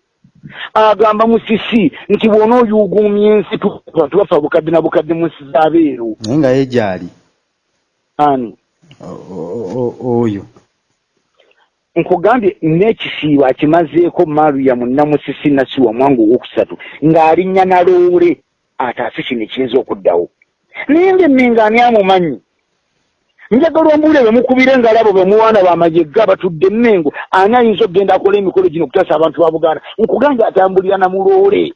Agamba musisi nti bwona oyuguumya ensi bantu bafa bukadde na bukadde mu nsi z'abeeru. Naye nga ye gyali. Ani? Oyo nkugambye n'ekisiibo akimazeeko mariyamu namusisi nasiwa mwangu owokusatu ng'alinnya na loole ataase kino ekiyinza okuddawo. Naye ngaemmenga ani amumanyi? Njagala ombuule bemukubire engalabo bemuwaana bamajegga batudde emmengo ani ayinza okugenda akola emikolo gino okutaasa abantu ba buganda? Nkugambye atambulira namuloole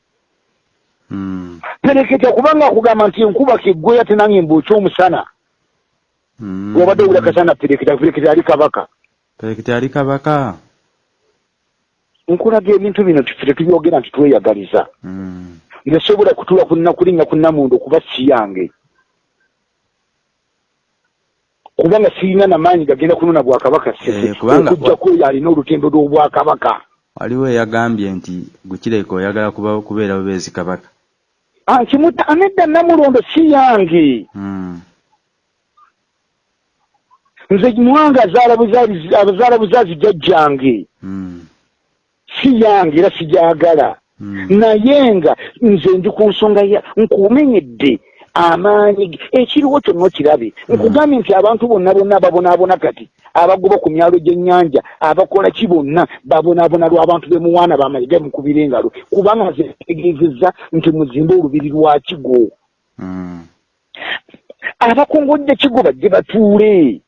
mm. pereketa kubanga akugamba nti enkuba keggweya tenange mbuukya omusana mm. wabadde owula kasana pereketa pereketa ali kabaka perekita yali kabaka? Nkulaga ebintu bino tetubyogera nti tweyagaliza. Mm. nesobola kutula kulinnya ku namundu okuba si yange. Kubanga sirina namaanyi gagenda kunona bwakabaka Eh, okugjako oyo alina olutembe lw'obwakabaka waliwo eyagambye nti gukireka oyagala kuba kubeera bubeezi kabaka. Nkimuta anedda namulondo si yange. Mm. Nze muwanga azaala abazaala buzaazi jjajjange mm. si yange era sijagala mm. naye nga nze ndi ku nsonga ya nkumenyedde amaanyi ekiriwo kyonna okirabe. Nkugambye nti abantu bonna bonna babonaabona kati abagoba ku myalo gy'ennyanja abakola ki bonna babonaabona lw'abantu bemuwaana bamayiga mukubira engalo. Kubanga nze ntegeezezza nti muzimbe olubiri lwa kigo. Mm. abakongojja kigo bajje batuule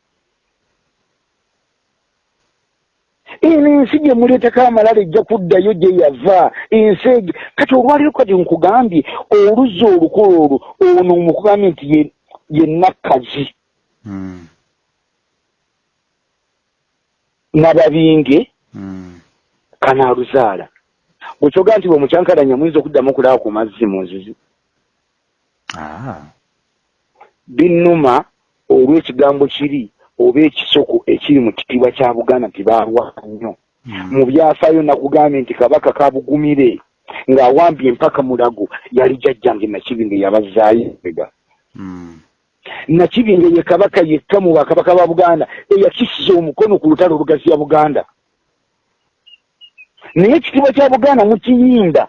eno ensi gye muleetako amalala ejja kuddayo gye yava ensi egi kati olwaliro kati nkugambye oluzza olukolo olwo ono mukugambye nti ye- nakkazi mm. nababinge mm. kanaaluzaala bwekyoga nti bwe mukyankalanya muyinza okuddamu okulaba ku mazzi mu nzizi ah. binnuma olw'ekigambo kiri oba ekisoko ekiri mu kitiibwa kya buganda nti baalwana nnyo mm. mu byafaayo nakugambye nti kabaka kabugumire ng'awambye empaka mulago yali jjajjange nakibinge yabazaayo ega mm. nakibinge ye kabaka yekka mu bakabaka ba buganda eyakisiza omukono ku lutalo olugaziya buganda naye ekitiibwa kya buganda mukiyinda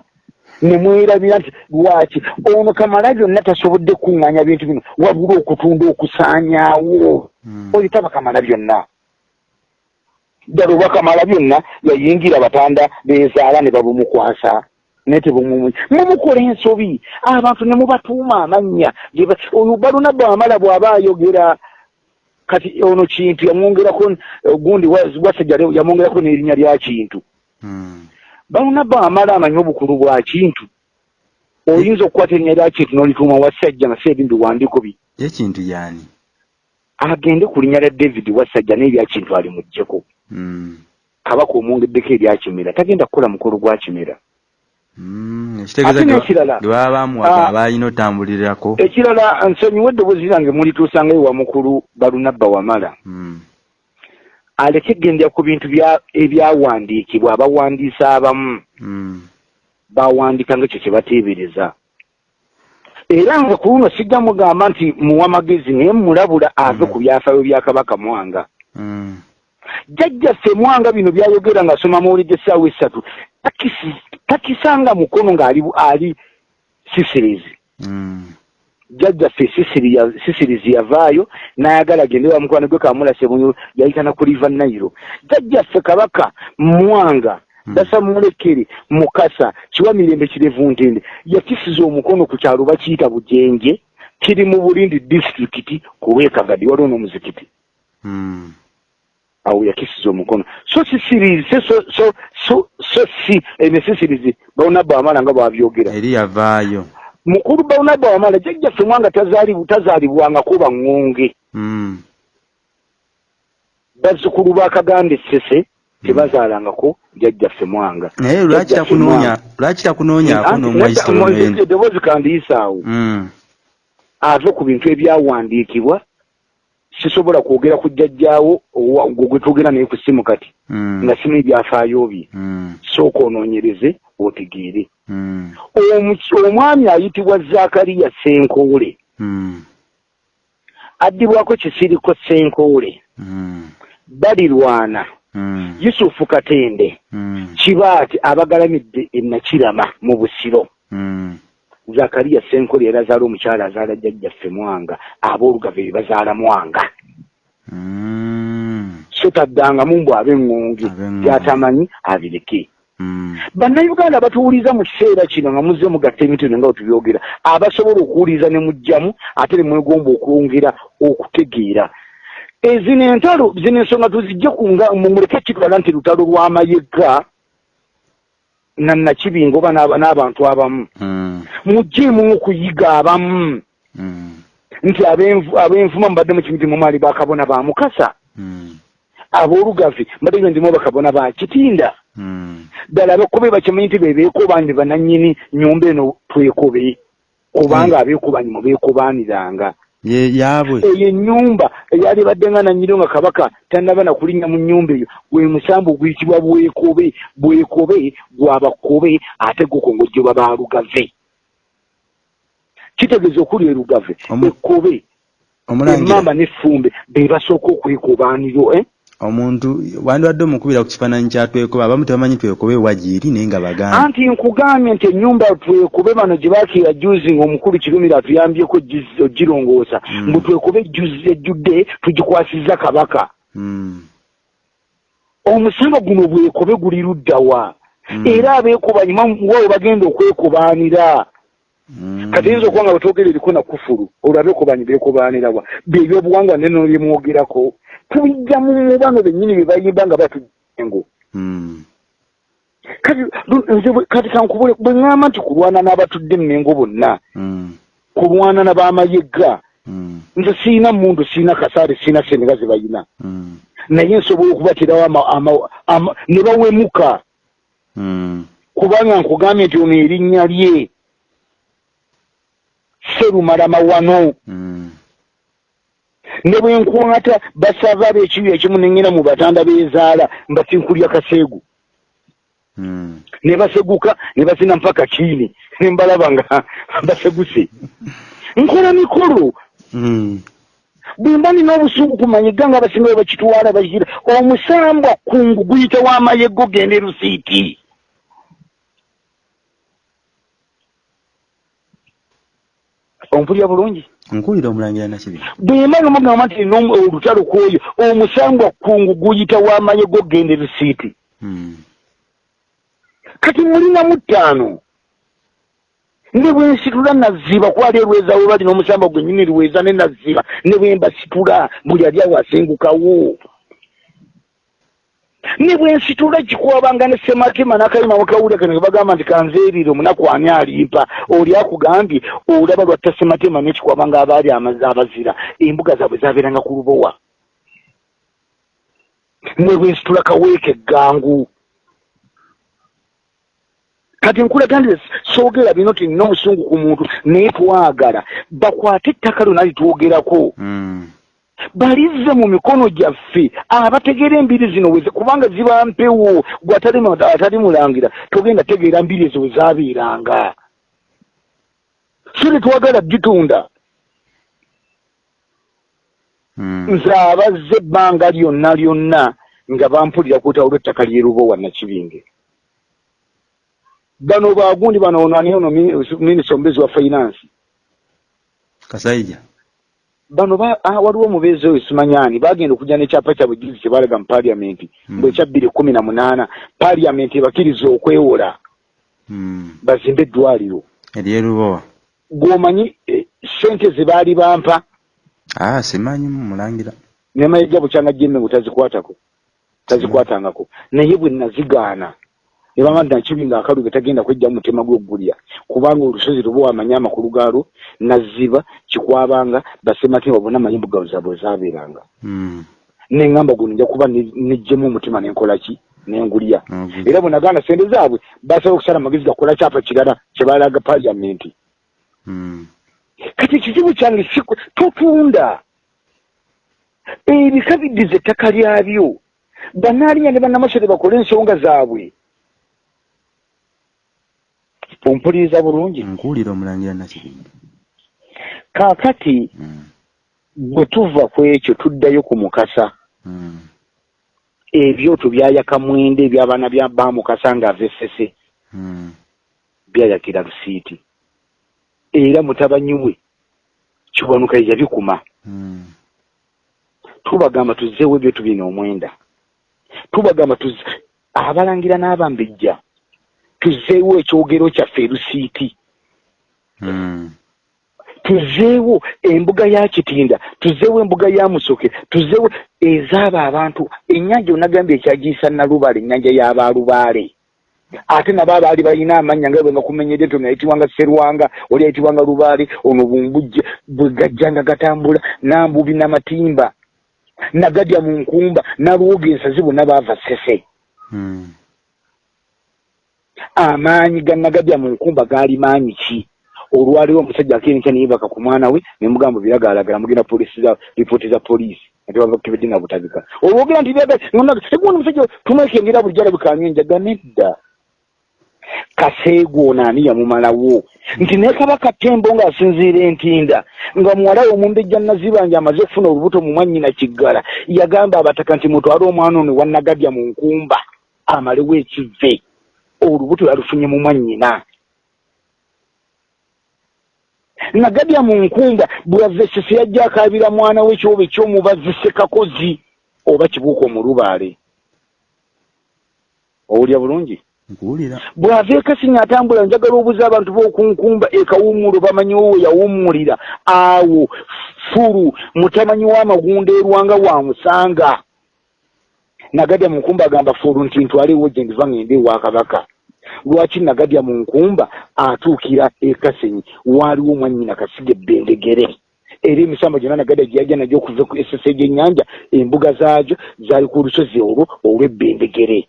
ne mwerabira nti lwaki? Ono kamala byonna tasobodde kuŋŋanya bintu bino. Wabula okutunda okusaanyaawo. Mm. oyo taba kamala byonna. Ddala oba kamala byonna yayingira batanda bezaala ne babumukwasa. Naye tebumumu. Mumukola ensobi. Abantu ne mubatuuma amannya. Oyo baluna bwamala bw'aba ayogera kati ono kintu yamwongerako gundi wasajja yamwongerako n'erinnya lya kintu mm. baluna bwamala amanyi obukulu bwa kintu oyinza okukwata erinnya lya kintu n'olituuma wasajja nga si ebindi biwandiiko bi ye kintu yani agende ku linnya lya david wasajja n'erya kintu alimuggyeko mm. kabaka omwongeddeko eryakimera tagenda kukola mukolo gwa kimera mm. ekitegeeza Ate ge- n'ekirala. ge baba bamuwaga Ah. otambulirako ekirala nsonyiwa eddoboozi lyange mulituusanga ewa mukulu balunabba wamala mm. Aleke gendera ku bintu bya- ebyawandiikibwa abawandiisa abamu mm. bawandiika nga ekyo kye bateebereza era nga ku luno sijja mugamba nti muwa magezi naye mulabula ave Mm. ku byafaayo bya kabaka mwanga mm. jjajjaffe mwanga bino byayogera ng'asoma mawulidde essaawa essatu takisi- takisanga mukono ng'ali ali sisirizi. Jjajjaffe sisirizi yavaayo n'ayagala agende wa mukwano gwe kamulase muyo yayitana ku liva nairo jjajjaffe kabaka mwanga hmm. dasa mulekere mukasa kiwa mirembe kirevu ntende yakisiza omukono ku kyalo bakiyita bujenje kiri mu bulindi disitulikiti kuweekagadi waliwo n'omuzikiti. Hmm. awo yakisiza omukono. So sisirizi so si ene sisirizi bawonabba amala nga bwabyogera eri yavaayo mukulu bawonabba wamala jjajjaffe mwanga tazaalibwangako baŋŋonge hmm. bazzukulu bakaganda essese tebazaalangako jjajjaffe mwanga naye lwaki takunoonyako n'omwaisodoboozi kandiyisaawo hmm. ate ku bintu ebyawandiikibwa sisobola kwogera ku jjajjaawo gwe twogera naye ku simu kati hmm. nga simu ebyafaayo bye hmm. sooka onoonyereze otegeere. Hmm. omwami ayitibwa zakariya senkoole addibwako kisiriko senkoole balirwana. Yusufu katende. Kibaati abagalamidde enakirama mu busiro zakariya senkoli era azaala omukyala azaala jjajjaffe mwanga aboolugave be bazaala mwanga mm. so taddangamu mbw ab'eŋŋonge gyatamanyi abireke mm. bannayuganda batuwuliza mu kiseera kino nga muzze mugatta emitono nga wetubyogera abasobola okuwuliza ne mujjamu ate ne mwegomba okwongera okutegeera ezino entalo zino ensonga tuzijje kunga mumuleke kitwala nti lutalo lw'amayega nannakibinga oba n'abantu abamu. Mm. mujeemu okuyiga abamu. Mm. nti abenvuma mubadde mukimu ti mumaali bakabona ba mukasa. Mm. aboolugavi mbadde ndimu bakabona ba kitinda. Ddala abekobe bakimanyi nti bebeekobaani bananyini nyumba eno twekobe kubanga abeekobaani mubeekobaaniranga yaabwe. Eyo ennyumba eyali badde nga nanyiro nga kabaka tanaba nakulinnya mu nnyumba eyo. Gwe musambu guyitibwa bwekobe bwekobe gwabakobe ate gukongojjoba balugave kitegeeza okuli erugave ekkobe emamba n'effumbe be basooka okwekobaaniro eh? Omuntu wandibadde omukubira ku kifaananyi kya twekobe abamu tebamanyi twekobe wagieri naye nga bagamba anti nkugambye nti ennyumba twekobe bano gye baakira juzi ngaomukulu kirumira atuyambyeko ogirongoosa. Hmm. mbu twekobe ejjudde tugikwasiza kabaka. Hmm. omusamba guno bwekobe guli luddawa hmm. era abeekobanyuma wawe bagenda okwekobaanira. Kati yinza okuba nga bwetwogera eriko na kufulu olwo abeekobanyi beekobaanirawa byebyobuwangwa neno byemwogerako tubijja mu mubano bennyini bye bayimba nga batujengo hmm. kati nze kati kankubule bwe ŋŋamba nti kulwana n'abatudde mmengo bonna hmm. kulwana n'abamayegga hmm. nze siina mundu siina kasaale siina senega ze bayina. Naye nsobola okubaterawo ne bawemuka. Kubanga nkugambye nti ono erinnya lye. Serumalama wano ne bwe nkwata basava ab'ekibi ekimu nengena mu batanda bezaala mbasinkulya kaseegu hmm. ne baseguka ne basina mpaka kiini ne mbalaba nga baseguse. Nkola mikolo. Hmm. bwe mba nina obusungu kumanyiga nga abasinga bwe bakitwala bakira omusambwa kungu guyita w'amayego gende rusiiti ompulya bulungi nkuwulira omulangira nakibi bwemba nomugamba nti nina olutalo kwoyo omusangwa kungu guyita w'amayego gende risiiti. Hmm. kati mulinamu ttaano ne bwensitula naziba kwali erweza we bali n'omusamba gwennyini riweza ne naziba ne bwembasitula buli ali awo asengukawo ne bwensitula kikwabanga ne sematema nakayima mukawulire kano bagamba nti kanzeerire omunaku ani alimpa? Oli akugambye olaba lwatta sematema nekikwabanga abaali abazira embuga zaabwe zabeeranga ku lubowa. Ne bwensitula kaweeka eggangu kati nkulaga ndi soogera bino ti nina omusungu ku muntu naye twagala bakwate ettaka lyona litwogerako. Mm. Balizze mu mikono gyaffe. Abategeera embiri zino weze kubanga ziba mpewo. Gwe atali mulangira togenda tegeera mbiri ezo we zaabeeranga. So netwagala gitunda. Hmm. nze abazze ebbanga lyonna lyonna nga bampulira kweta olw'ettaka lyeruba wa nakibinge. Bano bagundi bano onani ono minisita omubeezi wa finance? Kasaija bano waliwo omubeezi oyo simanyani bagenda okujja nekyapa kyabwe gizi kyebalaga mu paliamenti hmm. mbwe ekya bbiri kumi na munaana paliamenti ebakkiriza okwewola. Hmm. bazimbe eddwaliro. Eryerubowa gwomanyi e, sente zebaali bampa. Ah, simanyi mulangira. Nemayejja bukyanga jemmengu tazikwatako tazikwatangako. Naye bwe nazigaana nebama nakibi nga akaluge tagenda kwejja mumutima gwogulya kubanga olusozi luba wamanye amakulu gaalo naziba kikwabanga basematimba bonna mayimbu gawe zabwe zabeeranga hmm. neŋŋamba guno nja kuba nejjemu omutima nenkolaki nengulya era bwe nagaana sente zaabwe basaba okusala amagezi gakola kyapa kirala kyebalaga paliamenti hmm. kati ekizibu kyange totunda ebika biddiza ettaka lyabyo. Banaalinya ne bannamasole bakole ensonga zaabwe ompuliriza bulungi nkuwulira omulangira nakibindi kaakati hmm. bwe tuva ku ekyo tuddayo ku mukasa hmm. ebyoto byayaka mwenda ebyabaana bamukasa ng'ava esese hmm. byayakira lusiiti era mutabanyi we kiwanuka yabikuma tubagamba tuzzeewo ebyoto bino omwenda tubagamba abalangira n'abambejja tuzeewo ekyogero kyaffe erusiiti hmm. tuzeewo embuga ya kitinda tuzeewo embuga ya musoke tuzeewo ezaabo abantu. Ennyanja onagambye ekyagiyisa nalubale ennyanja y'abalubaale ate nabo abaali balina amannya nga bwenga kumenyedde nti ono yayitibwanga serwanga oli yayitibwanga lubaale ono bumbujje bwe gajjanga gatambula nambubi namatimba nagadya mu nkumba nalwoga ensazi bonna baava sese amaanyi ganagadya mu nkumba gaali maanyi ki? Olwaliwo omusajja akenkya neyebaka ku mwana we nemugamba biragaalagala mugenda polisi za ripooti za poliisi atiwava kukibedde nga butabika olwogera nti egwona omusajja tumwekengera bulijjo alabikanywa enjaga nedda. Kaseego ono ani yamumalawo. Nti naye kabaka tembo ng'asinziira entinda nga muwala we omumbejja nazibanja amaze okufuna olubuto mu mwannyina kiggala yagamba abataka nti mutwale omwana ono wannagadya mu nkumba amalewo ekive olubuto yalufunye mu mwannyina. Nagadya mu nkumba bweyava esese yajja akaabira mwana we ekyoba ekyomubazi sekakozi oba kibuuka omulubaale. Owulya bulungi? Bw'ava ekasinya atambula njagala obuza abantu b'okunkumba ekawumulo bamanyiwo we yawumulira awo fulu mutamanyi w'amagunda erwanga wamusanga nagadya mu nkumba agamba fulu nti ntwalewo gye ndiva ngende ewakabaka lwaki nagadya mu nkumba atuukira ekasenyi waaliwo omwannyina kasiga ebbendegere era emisamba gyonna nagadya gye yajja nagyo okuva esese gy'ennyanja embuga zaagyo zaali ku lusozi olwo olw'ebbendegere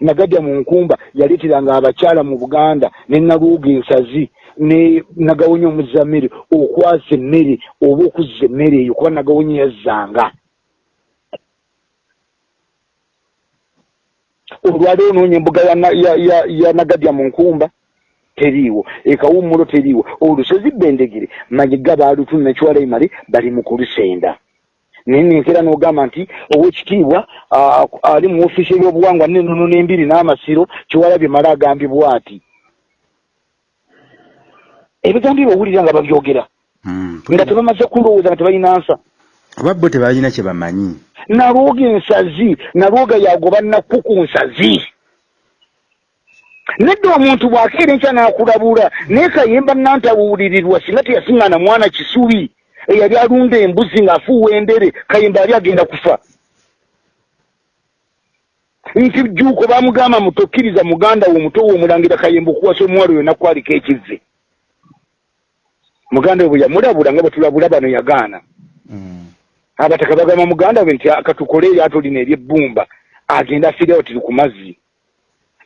nagadya mu nkumba yaleeteranga abakyala mu buganda ne naluuga ensazi ne nagawonya omuzza mmere okwasa emmere oba okuzza emmere eyo kuba nagawonya yazzanga olwali onoonya embuga ya nagadya mu nkumba. Teriiwo. Ekawumulo teriiwo. Olusozi bendegere mayiga baalutuna nekiwala imale bali mu kulusenda. Naye nenkera n'ogamba nti owekitiibwa ali mu ofiisi ebyobuwangwa nenono n'embiri n'amasiro kiwalabye mala agambibwa ati. Ebigambo bawulira nga babyogera. Hmm. nga tebamaze kulowooza nga tebalina nsa oba bo tebalina kye bamanyi? Nalwoga ensazi nalwoga yagoba nakku ku nsazi. Nedda omuntu bw'akeera enkya n'akulabula naye kayemba nantawulirirwa singa teyasiŋŋaana mwana kisubi eyali alunda embuzi ng'afuuwa endere kayimba ali agenda kufa. Nti juuko bamugamba mutokkiriza muganda wo omuto wo omulangira kayimba okuwasa omuwala oyo nakwaliko ekive muganda we bwe yamulabula nga bwe tulabula bano yagaana. Mm. Abataka bagamba muganda we nti akatukole eryato lino eryebbumba agenda afiirawo tiri ku mazzi.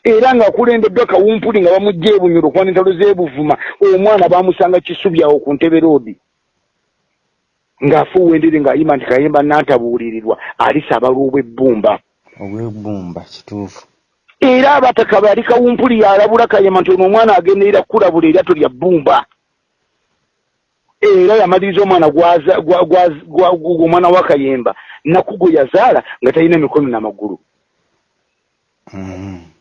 Era ng'akulembeddwa kawumpuli nga bamugja ebunyulo okuba n'entalo z'ebuvuma omwana bamusanga kisubyawo ku ntebe roodi. Ng'afuuwa endere ng'ayima nti kayemba nantabuulirirwa alisabala obwebbumba. Obwebbumba kituufu. Era abataka bali kawumpuli yalabula kayemba nti ono omwana agenderera kukulabula eryato lya bbumba era yamaliriza omwana omwana wa kayemba nakugo yazaala nga talina emikono n'amagulu mm-hmm.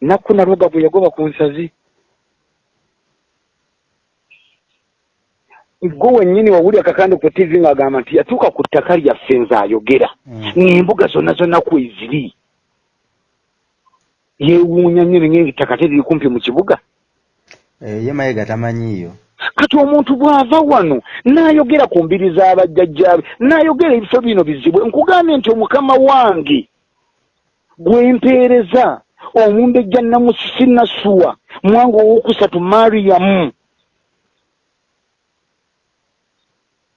nakku naluga bwe yagoba ku nsazi. Gwe wennyini wawuli akakande ku tivi ng'agamba nti yatuuka ku ttaka lyaffe nze ayogera Mm. ng'embuga zonna zonna kweziri yeewuunya nnyo nengettaka teriri kumpi mu kibuga. Eh, ye mayiga tamanyiiyo kati omuntu bw'ava wano n'ayogera ku mbiri z'abajjajjaabe n'ayogera ebifo bino bizibwe nkugambye nti omukama wange gwempeereza omumbejja namusisi nasuwa mwanga owokusatu mariyamu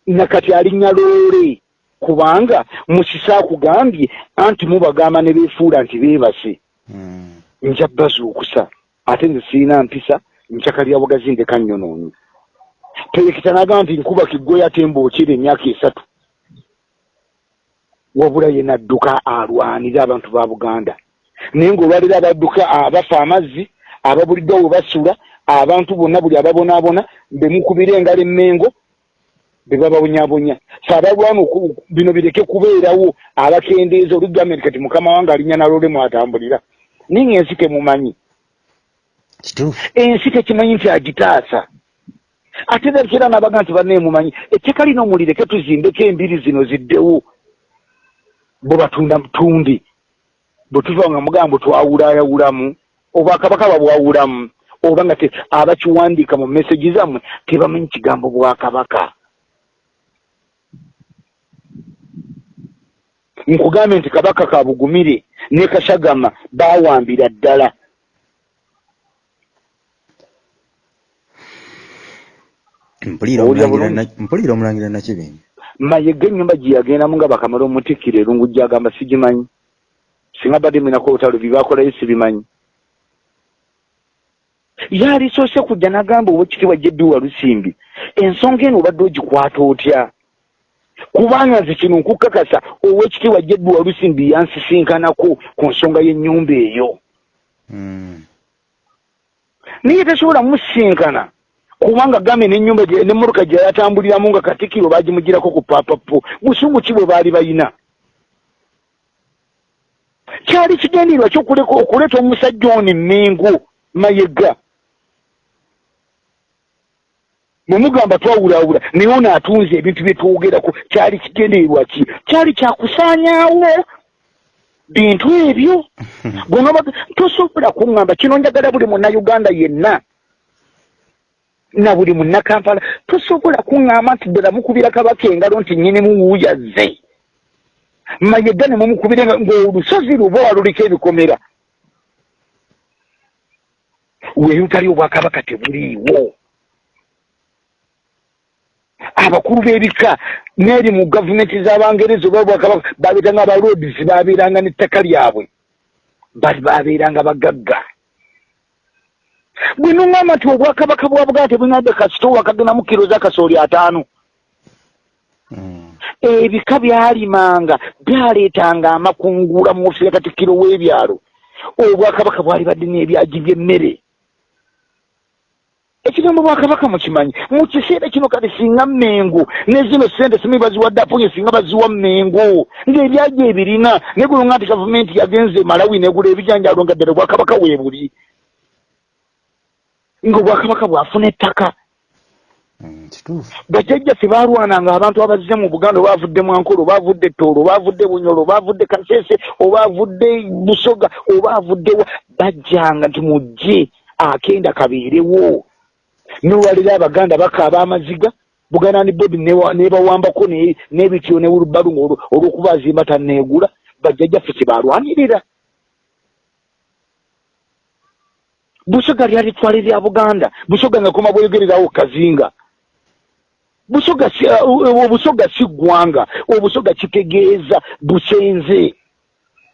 nakati alinnya loole kubanga musisi akugambye anti mubagamba ne beefuula nti beebase. Mm. nja bazuukusa ate nze sirina mpisa ncakalya bugazi ndeka nnyonoonyi terekita n'agamba nti nkuba kiggwe ate mbookira emyaka esatu. Wabula ye nadduka alwanira abantu ba buganda. Naye ng'olwalira abadduka abafa amazzi ababuliddwa we basula abantu bonna buli ababonaabona bemukubira engalo emmengo be bababonyabonya fe abalwana oku- bino bireke kubeerawo abakendeeza olugambye kati mukama wange alinya nalole mwatambulira. Naye ng'ensi temumanyi kituufu. Ensi tekimanyi nti agitaasa ate nakera nabaga nti banneemumanyi etteka lino mulireke tuzimbeko embiri zino ziddewo. Bwe batunda tundi bwe tuva nga mugambo twawulayawulamu obwakabaka babwawulamu oba nga abakiwandiika mu meseji zammwe tebamanyi kigambo bwakabaka nkugambye nti kabaka kabugumire ne kashagama bawambira ddala mpulira omulangira bulungi? na- mpulira omulangira nakibingi mayega ennyumba gye yagendamu nga bakamala omutikkira erungu gyagamba sigimanyi. Singa badde mwinako olutalo bibakolayo sibimanyi. Yalisoose kujja n'agamba owekitiibwa jeddi wa lusimbi ensonga eno obadde ogikwata otya? Kubanga nze kino nkukakasa owekitiibwa jeddi wa lusimbi yansisinkanako ku nsonga y'ennyumba eyo. Mm. naye tasobola musinkana kubanga gambe n'ennyumba gye- n'emmotoka gye yatambuliramu nga katikiro baagimugirako ku papapo busungu ki bwe baali balina kyali kigendererwa kyokuleka okuleeta omusajja ono emmengo mayega? Mwemugamba twawulaawula naye ono atunze ebintu bye twogerako kyali kigendererwa ki? Kyali kyakusaanyaawo bintu ebyo? Bwonaba tosobola kuŋŋamba kino njagala buli munnayuganda yenna na buli munnakampala tosobola kuŋŋamba nti ddala mukubira kabaka engalo nti nnyinimu wuuyazze mayega ne mumukubira ng'olusozi luba waluliko ebikomera. Weeyutali obwakabaka tebuliiwo. Abakulu b'ebika n'eri mu gavumenti z'abangereza oba obwakabaka babeeranga abalodis babeeranga n'ettaka lyabwe. Bali babeeranga bagagga bwe nuŋŋamba nti obwakabaka bwa buganda tebunadde kasitoowa kagenamu kiro z'akasooli ataano. Mm. ebika byalimanga byaleetanga amakungula mu ofiisi ya katikkiro w'ebyalo. Obwakabaka bwali badde n'ebyaji by'emmere. Ekigambo bwakabaka mukimanyi? Mu kiseera kino kati singa mmengo ne zino sente simanyi baziwadde aponye singa baziwa mmengo ng'ebyaji ebirina naye gulonga nti gavumenti yagenze malawi negula ebijanjalo nga ddala obwakabaka weebuli ng'obwakabaka bwafuna ettaka. Mm. bajjajjaffe baalwananga abantu abazze mu buganda oba avudde mwankolo oba avudde ettoolo oba avudde bunyolo oba avudde kasese oba avudde busoga oba avudde wa bajjanga nti mujje akenda kabeerewo. Nolwalira abaganda bakaaba amaziga buganda ni bodi nebawambako ne- n'ebitiyo ne wulubalu ng'olwo- olw'okuba azimba tanneegula bajjajjaffe kyebalwanirira busoga lyali twali lya buganda. Busoga nga koma bweyogererawo kazinga. Busoga si uh, obusoga si ggwanga. Obusoga kitegeeza busenze.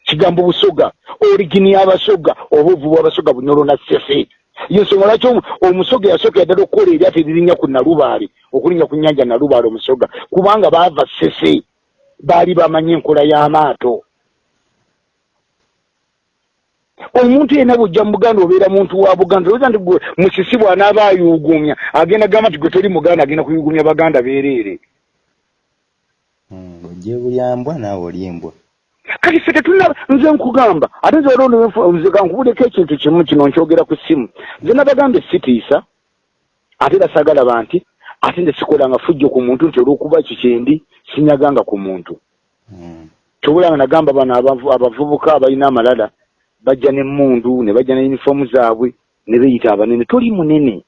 Kigambo busoga origini y'abasoga oba ovuba abasoga bunyolo na sese yensonga lwaki omu- omusoga yasooka yaddala okukola eryato eririnnya ku nalubaale okulinnya ku nnyanja nalubaale omusoga kubanga baava sese baali bamanyi enkola y'amaato omuntu yenna bwojja mu buganda obeera muntu wa buganda olowooza nti gwe musisi bw'anaaba ayuugumya agenda gamba nti gwe toli muganda agenda kuyuugumya baganda beereere. Ojje bulyambwa naawe oli embwa. Kati ffe tetulina nze nkugamba ate nze olonze kankubuleko ekintu kimu kino nkyogera ku ssimu nze nabagambye sitiisa ate era sagalaba nti ate nze sikolanga fujjo ku muntu nti olwokuba ekyo kyendi sinyaganga ku muntu. Hmm. kyobulanga nagamba bano abavubuka abalina amalala bajja nemmundu ne bajja ne yunifoomu zaabwe ne beeyita abanene. Toli munene.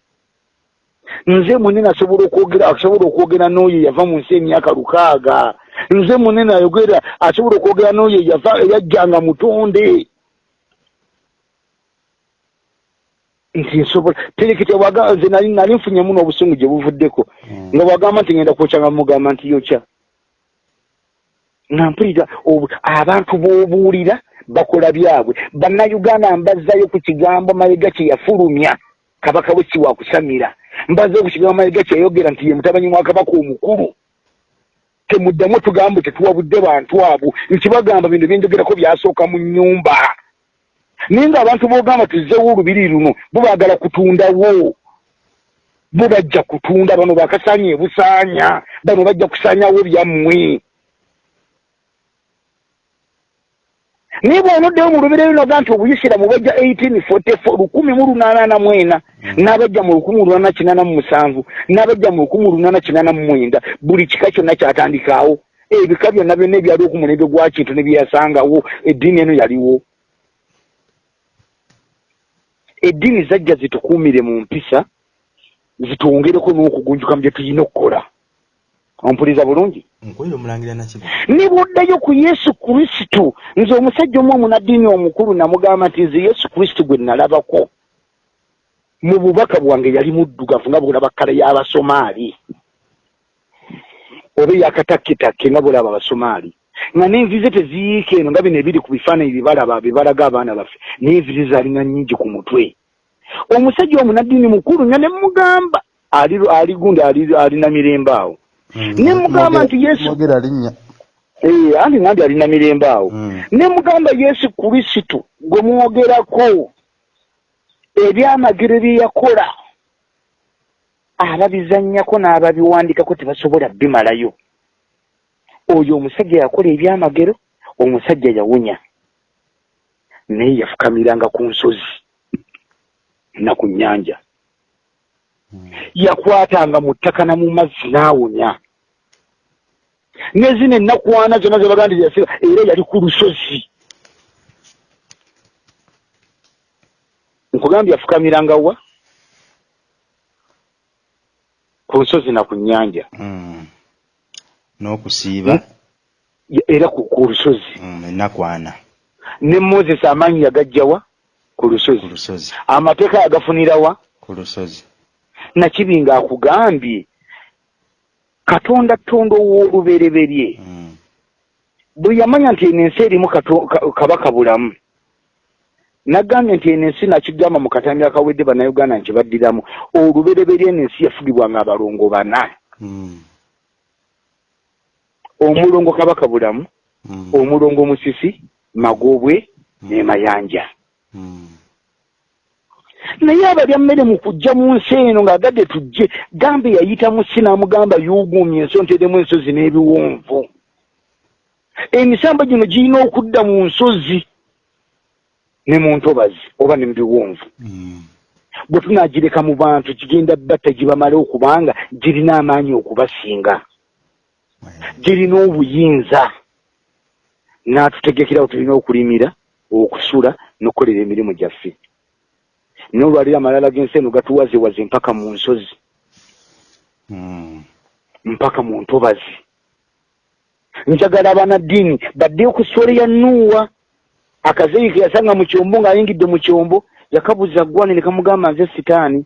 Nze munene asobola okwogera asobola okwogera n'oyo yava mu nsi emyaka lukaaga. Nze munene ayogera asobola okwogera n'oyo yava eyajjanga mutonde. Nti nsobola terekete nze nali nali nfunyemu n'obusungu gye buvuddeko. Hmm. nga bwagamba nti ngenda kwokyanga mugamba nti yokya. Nga mpulira abantu b'obuulira bakola byabwe. Bannayuganda mbazzayo ku kigambo mayiga kye yafulumya. Kabaka we kiwakusamira mbazzayo ku kigambo mayiga kye yayogera nti ye mutabanyi mwa kabaka omukulu. Temuddamu tugambo tetuwabudde bantu abo. Nti bagamba bintu byenjogerako byasooka mu nnyumba. Naye ngaabantu boogamba tuzzewo olubiri luno bo baagala kutundawo. Bo bajja kutunda bano bakasaanya ebusaanya bano bajja kusaanyawo byammwe naye bwonoddeyo mu lubiri lunoga nti obuyisiramu bajja 1844 lukumi mu lunaana na mwena mm. n'abajja mu lukumi lunaana kinaana mu musanvu n'abajja mu lukumi lunaana kinaana mu mwenda buli kika kyonna kyatandikaawo. Ebika byonna byonna ebyaliwo ku mulembe gwa kintu ne byeyasangawo eddiini eno yaliwo. Eddiini zajja zitukuumire mu mpisa zitwongereko n'okugunjuka mu bye tulina okukola ompuliriza bulungi? Ne bwoddayo ku yesu kristo. Nze omusajja omu omunaddiini omukulu namugamba nti nze yesu kristo gwe nalabako. Mu bubaka bwange yali muddugavu nga bwolaba kkala y'abasomaali oba eyakataketakke nga bwolaba abasomaali nga n'envize teziyiika eno nga bino ebiri ku bifaananyi byebalaba bebalaga abaana baffe n'envize zaalina nnyingi ku mutwe. Omusajja omunaddiini mukulu nga ne mugamba ali gundi alina mirembe awo Mm. ne mugamba nti yesu ee anti nandi alina mirembe awo. Mm. ne mugamba yesu kristo gwe mwogerako ebyamagero byeyakola ababizannyako n'ababiwandikako tebasobola bimalayo. Oyo omusajja yakola ebyamagero omusajja yawunya. Naye yafukamiranga ku nsozi na ku nnyanja. Yakwatanga mu ttaka na mu mazzi n'awunya ne zino ennakuwaana zonna zebaga nti yasiba era yali ku lusozi. Nkugambye yafukamiranga wa? Ku lusozi na ku nnyanja. Hmm. n'okusiiba? Era ku lusozi. Hmm, enakwana ne moses amaanyi yagajjawa ku lusozi. Amateeka yagafunirawa ku lusozi. Nakibinga akugambye katonda tonda ow'olubereberye mm. bwe yamanya nti eno ensi erimu kabaka bulamu nagambye nti eno ensi nakigamba mu katambi akawedde bannayuganda nti baddiramu olubereberye eno ensi yafugibwanga abalongo bana mm. omulongo kabaka bulamu mm. omulongo musisi magobwe ne mayanja mm. Naye abalya mmere mu kujja mu nsi eno ng'agadde tujje gambe yayitamu si n'amugamba yuuguumye ensi onteremu ensozi n'ebiwonvu. Emisamba gino girina okudda mu nsozi ne mu ntobazi oba ne mu biwonvu. Mm. bwe tunaagireka mu bantu kigenda batta gibamale okubanga girina amaanyi okubasinga. Girina obuyinza. N'atutegekerawo tulina okulimira okusula n'okukolera emirimu gyaffe nolwalira amalala g'ensi eno gatuwazewaze mpaka mu nsozi. Hmm. mpaka mu ntobazi. Njagala abanaddiini baddeyo ku swole ya nuuwa. Akazeyi ke yasanga mu kyombo ng'ayingidde mu kyombo yakabuza gwane ne kamugamba nze sitaani.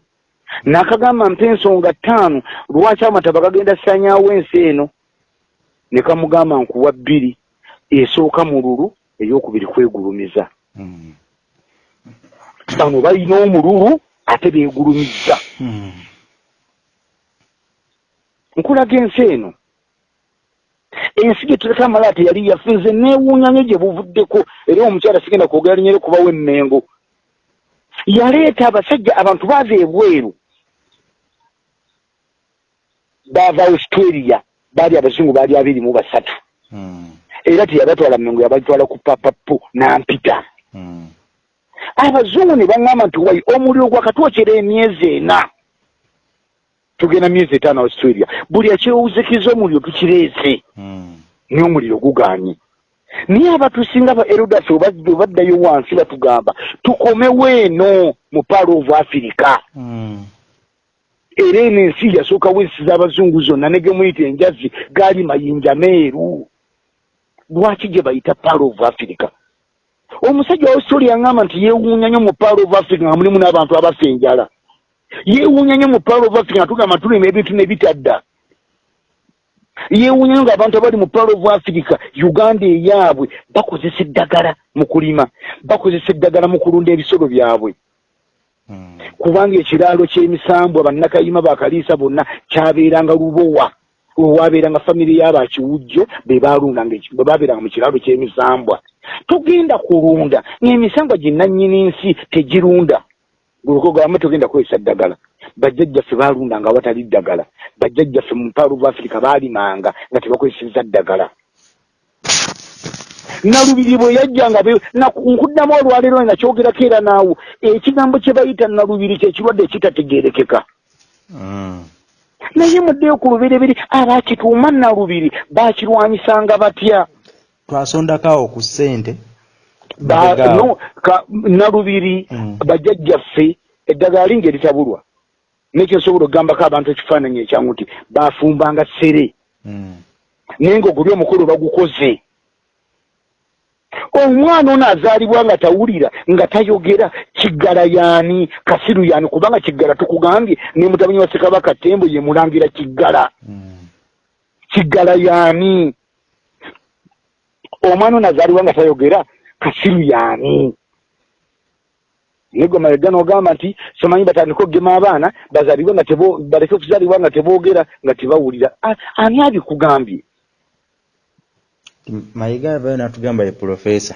N'akagamba mpa ensonga ttaano lwaki amataba gagenda sanyaawo ensi eno? Ne kamugamba nkuwa bbiri esooka mu lulu ey'okubiri kwegulumiza. Hmm. Bano balina omululu ate beegulumizza hmm. nkulaga ensi eno ensi gye tuleka amala teyali yaffe nze neewuunya nyo gye buvuddeko era omukyala sigenda kwogera linyere kubawo emmengo yaleeta abasajja abantu baava ebweru baava australia baali abazungu baali abiri mu basatu hmm. era teyabatwala mengo yabatwala ku papapu nampita mm. Abazungu ne baŋŋamba nti wai omuliro gwakatwokyera emyezi ena? Tugenda myezi etaano australia. Buli akyewuzikiza omuliro tukireese. Mm. naye omuliro guganye naye abatusinga ba erodas webaddayo wansi batugamba tukomewo eno mu paalo of africa. Mm. era eno ensi yasooka weesiza abazungu zonna ne gemuyita enjazi gaali mayinja meeru. Lwaki gye bayita paalo of africa omusajja wa australia yaŋŋamba nti yeewuunya nnyo mu paalo of africa nga mulimu n'abantu abafa enjala. Yeewuunya nnyo mu paalo of africa nga tugamba tulima ebintu ne bitadda yeewuunya nnyo ng'abantu abali mu paalo of africa uganda eyaabwe bakozesa eddagala mu kulima bakozesa eddagala mu kulunda ebisolo byabwe. Mm. kubanga ekiraalo ky'emisambwa bannakayima bakaliisa bonna kyabeeranga lubowa. Owabeeranga famire y'abakiwujjo be balundanga bwe babeeranga mu kiraalo ky'emisambwa tugenda kulunda. Ng'emisambwa ginnannyini nsi tegirunda. Gulukogamba tugenda kukozesa ddagala. Bajjajjaffe baalundanga awatali ddagala. Bajjajjaffe mu mpaalo of africa baalimanga nga tebakozeseza ddagala. Nalubiri bwe yajjanga nkuddamu olwaleero nakyogerako era naawo. Ekigambo kye bayita nalubiri kyekirwadde ekitategeerekeka. Mm. naye muddeyo ku lubereberi abakituuma nalubiri bakirwanyisanga batya twasondakaawo ku ssente nalubiri Mm. bajjajjaffe eddagala linga eritabulwa nekyo nsobola okugambako abantu ekifaananyi ekyangu nti bafumbanga ssere mm. naye ngaoguli omukolo bagukoze omwana ono azaalibwa nga tawulira nga tayogera kiggala yaani kasiru yaani kubanga kiggala tukugambye ne mutabani wa ssekabaka tembo ye mulangira kiggala mm. kiggala yaani omwana ono azaalibwa nga tayogera kasiru yaani malega n'ogamba nti somanyi batandika okugema abaana bazaalibwe nga baleke okuzaalibwa nga teboogera nga tebawulira. Ani abikugambye? Mayiga bayo natugamba ye profesa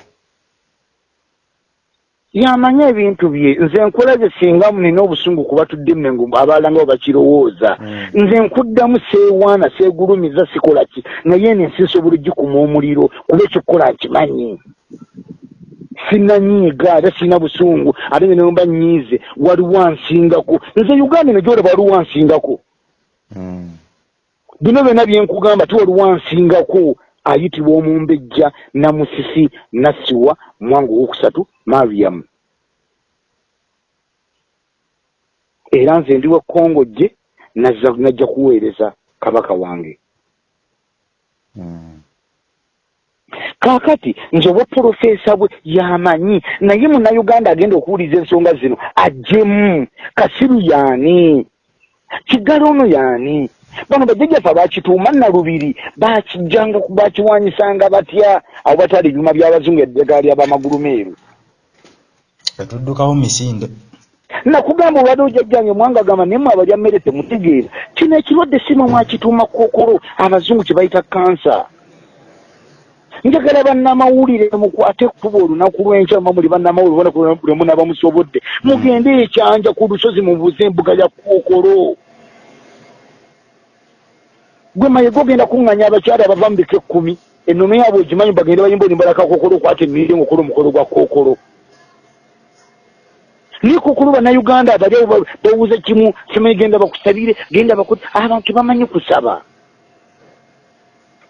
yamanyi ebintu bye. Nze nkola ze singa nina obusungu kuba tudde mmengo abalala nga bwebakirowooza Mm. nze nkuddamu seewaana seegulumiza sikola ki? Naye ene ensi nsobola ogikuma omuliro kuba ekikukola nkimanyi. Sinanyiiga ate sirina busungu. Ate nge nemba nyiize waliwo ansingako. Nze uganda eno gyolaba waliwo ansingako. Mm. bino byonna byenkugamba ti waliwo ansingako ayitibwa omumbejja namusisi nassiwa mwangu owokusatu mariam. Era nze ndi wa kongo gye najja kuweereza kabaka wange. Mm. kaakati nze obwa purofeesa bwe yamanyi naye munnayuganda agenda okuwuliza ensonga zino ajjemu kasiru yaani? Kiggala ono yaani bano bajjajjaffe abakituuma nalubiri bakijjanga bakiwanyisanga batya? Abo batwala ebyuma by'abazungu eddagala ly'abamagulu meeru. Etuddukawo misinde. Nakugamba obadde ojjajjange mwanga gamba naye mwe abalya mmere temutegeera. Kino ekirwadde sima mwakituuma kookolo abazungu kye bayita kansa. Njagala bannamawulire mukwate kuba olunaku lw'enkya mba muli bannamawulire lwe munaba musobodde. Mugende ekyanja ku lusozi mubuuze embuga ya kookolo gwe mayega ogenda kuŋŋanya abakyala abava mu bika ekkumi ennono yaabwe ogimanyi bagende bayimba olimbalaka kookolo okwata emmirire ngaokola omukolo gwa kookolo naye kookolo bannayuganda abali abo ba- bawuza kimu kimanyi genda bakusabire genda baku abantu bamanyi kusaba.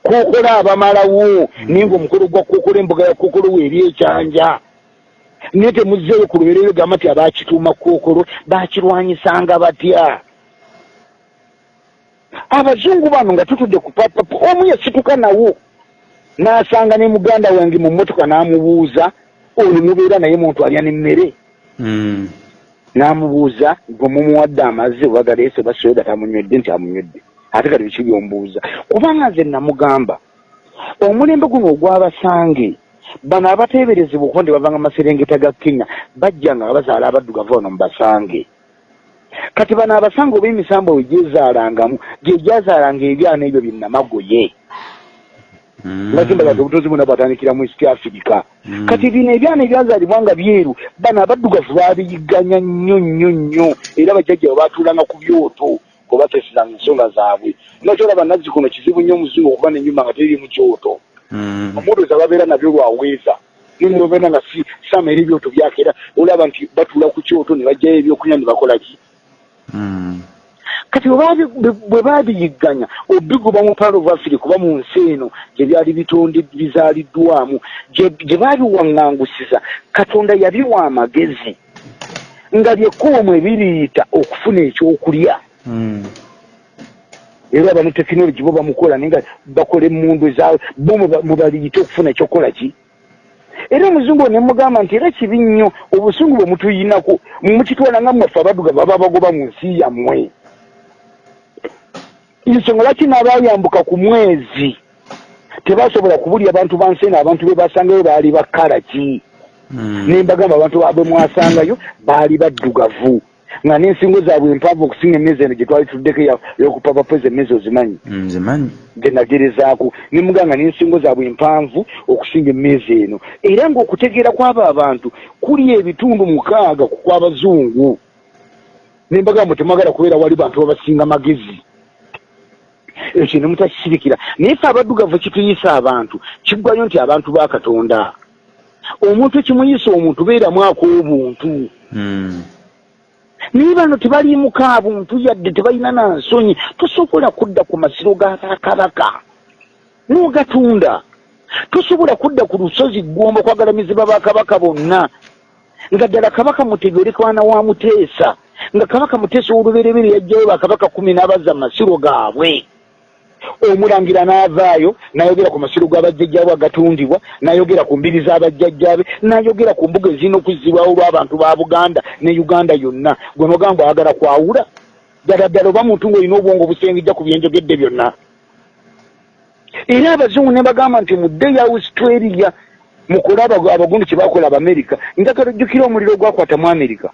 Kookolo abamalawo naye ngaomukolo gwa kookolo embuga ya kookolo weeri ekyanja. Naye temuzzeeyo ku luberero gamba nti abakituuma kookolo bakirwanyisanga batya abazungu bano nga tutudde ku papapu omu yasituka nawo n'asanga ne muganda wange mu mmotoka n'amubuuza ono mubeera naye muntu alya n'emmere mm. n'amubuuza gwe mumuwadde amazzi oba galeese oba soda tamunywedde nti amunywedde ate kati biki byombuuza kubanga nze namugamba omulembe guno ogw'abasange bano abateeberezebwa okuba nti bavanga maserengeta ga kenya bajjanga nga bazaala abaddugavu bano mu basange kati bano abasange oba emisambo we gyezaalangamu gye gyazaalanga ebyana ebyo binnamagoye mm. nga kimbaga obutozi buna bwatandikira mu east africa Mm. kati bino ebyana ebyazaalibwa nga byeru bano abaddugavu babiyigganya nnyo nnyo nnyo era bajjajja bwe batuulanga ku byoto kwe bateesezanga ensonga zaabwe nga kyolaba nazzikuno kizibu nnyo omuzungu okuba nenyumba nga teriri mu kyoto Mm. omudoza babeera nabyo lwaweeza ninobeera nga si sama eri ebyoto byake era olaba nti batuula ku kyoto ne bajjayo ebyokunywa ne bakola ki. Kati bwe baabiyigganya obiguba mu palo africa kuba mu nsi eno gye byali bitonde bizaaliddwamu gye baabiwaŋŋangusiza katonda yabiwa amagezi nga lyekkubo mwe biriita okufuna ekyokulya. Mm. era bano tekinologi bo bamukola naye nga bakola emundu ezaabwe bo mwe- baliyite okufuna ekyokukola ki era omuzungu ne mugamba nti era kibi nnyo obusungu bwe mutuyinako mukitwala nga mwaffe abaduga baba bagoba mu nsi yammwe. Ensonga lwaki n'abayambuka ku mwezi? Tebasobola kubulya abantu ba nsi eno abantu be basangayo baali bakala ki Mm. nembagamba abantu babwe mwasangayo baali baddugavu nga n'ensingo zaabwe empanvu okusinga emmezi eno gye twali tuddeko pwezi emmezi ozimanyi. Mm, Nzimanyi. gye nagerezaako. Nemuganga n'ensingo zaabwe empanvu okusinga emmezi eno. Era ng'okutegeera kw'abo abantu kuli ebitundu mukaaga ku kw'abazungu. Nembagamba temwagala kubeera wali bantu babasinga magezi. Ekyo ne mutakisirikira. Naye fe abaddugavu kituyisa abantu kiggwayo nti abantu ba katonda. Omuntu ekimuyisa omuntu beeramu ak'obuntu. Mm. Naye bano tebaliimuka buntu yadde tebalina na nsonyi tosobola kudda ku masiro g'abakabaka n'ogatunda tosobola kudda ku lusozi ggomba kwagalamizibwa bakabaka bonna. Nga ddala kabaka mutege oli kwana wa muteesa nga kabaka muteesa ow'olubereberye yajjayo bakabaka kumi n'abazza mu masiro gaabwe omulangira n'avaayo n'ayogera ku masiro g'abajjajjaabe agatundibwa n'ayogera ku mbiri z'abajjajjaabe n'ayogera ku mbuga ezirina okuzzibwawo olw'abantu ba buganda ne uganda yonna. Gwe nogamba ayagala kwawula ddala ddala oba muntu ng'olina obwongo obusengejja ku byenjogedde byonna. Era abazungu ne bagamba nti mudde ya australia mukole abagu- abagundu kye bakola abamerika njagala ojjukira omuliro ogwakwata mu amerika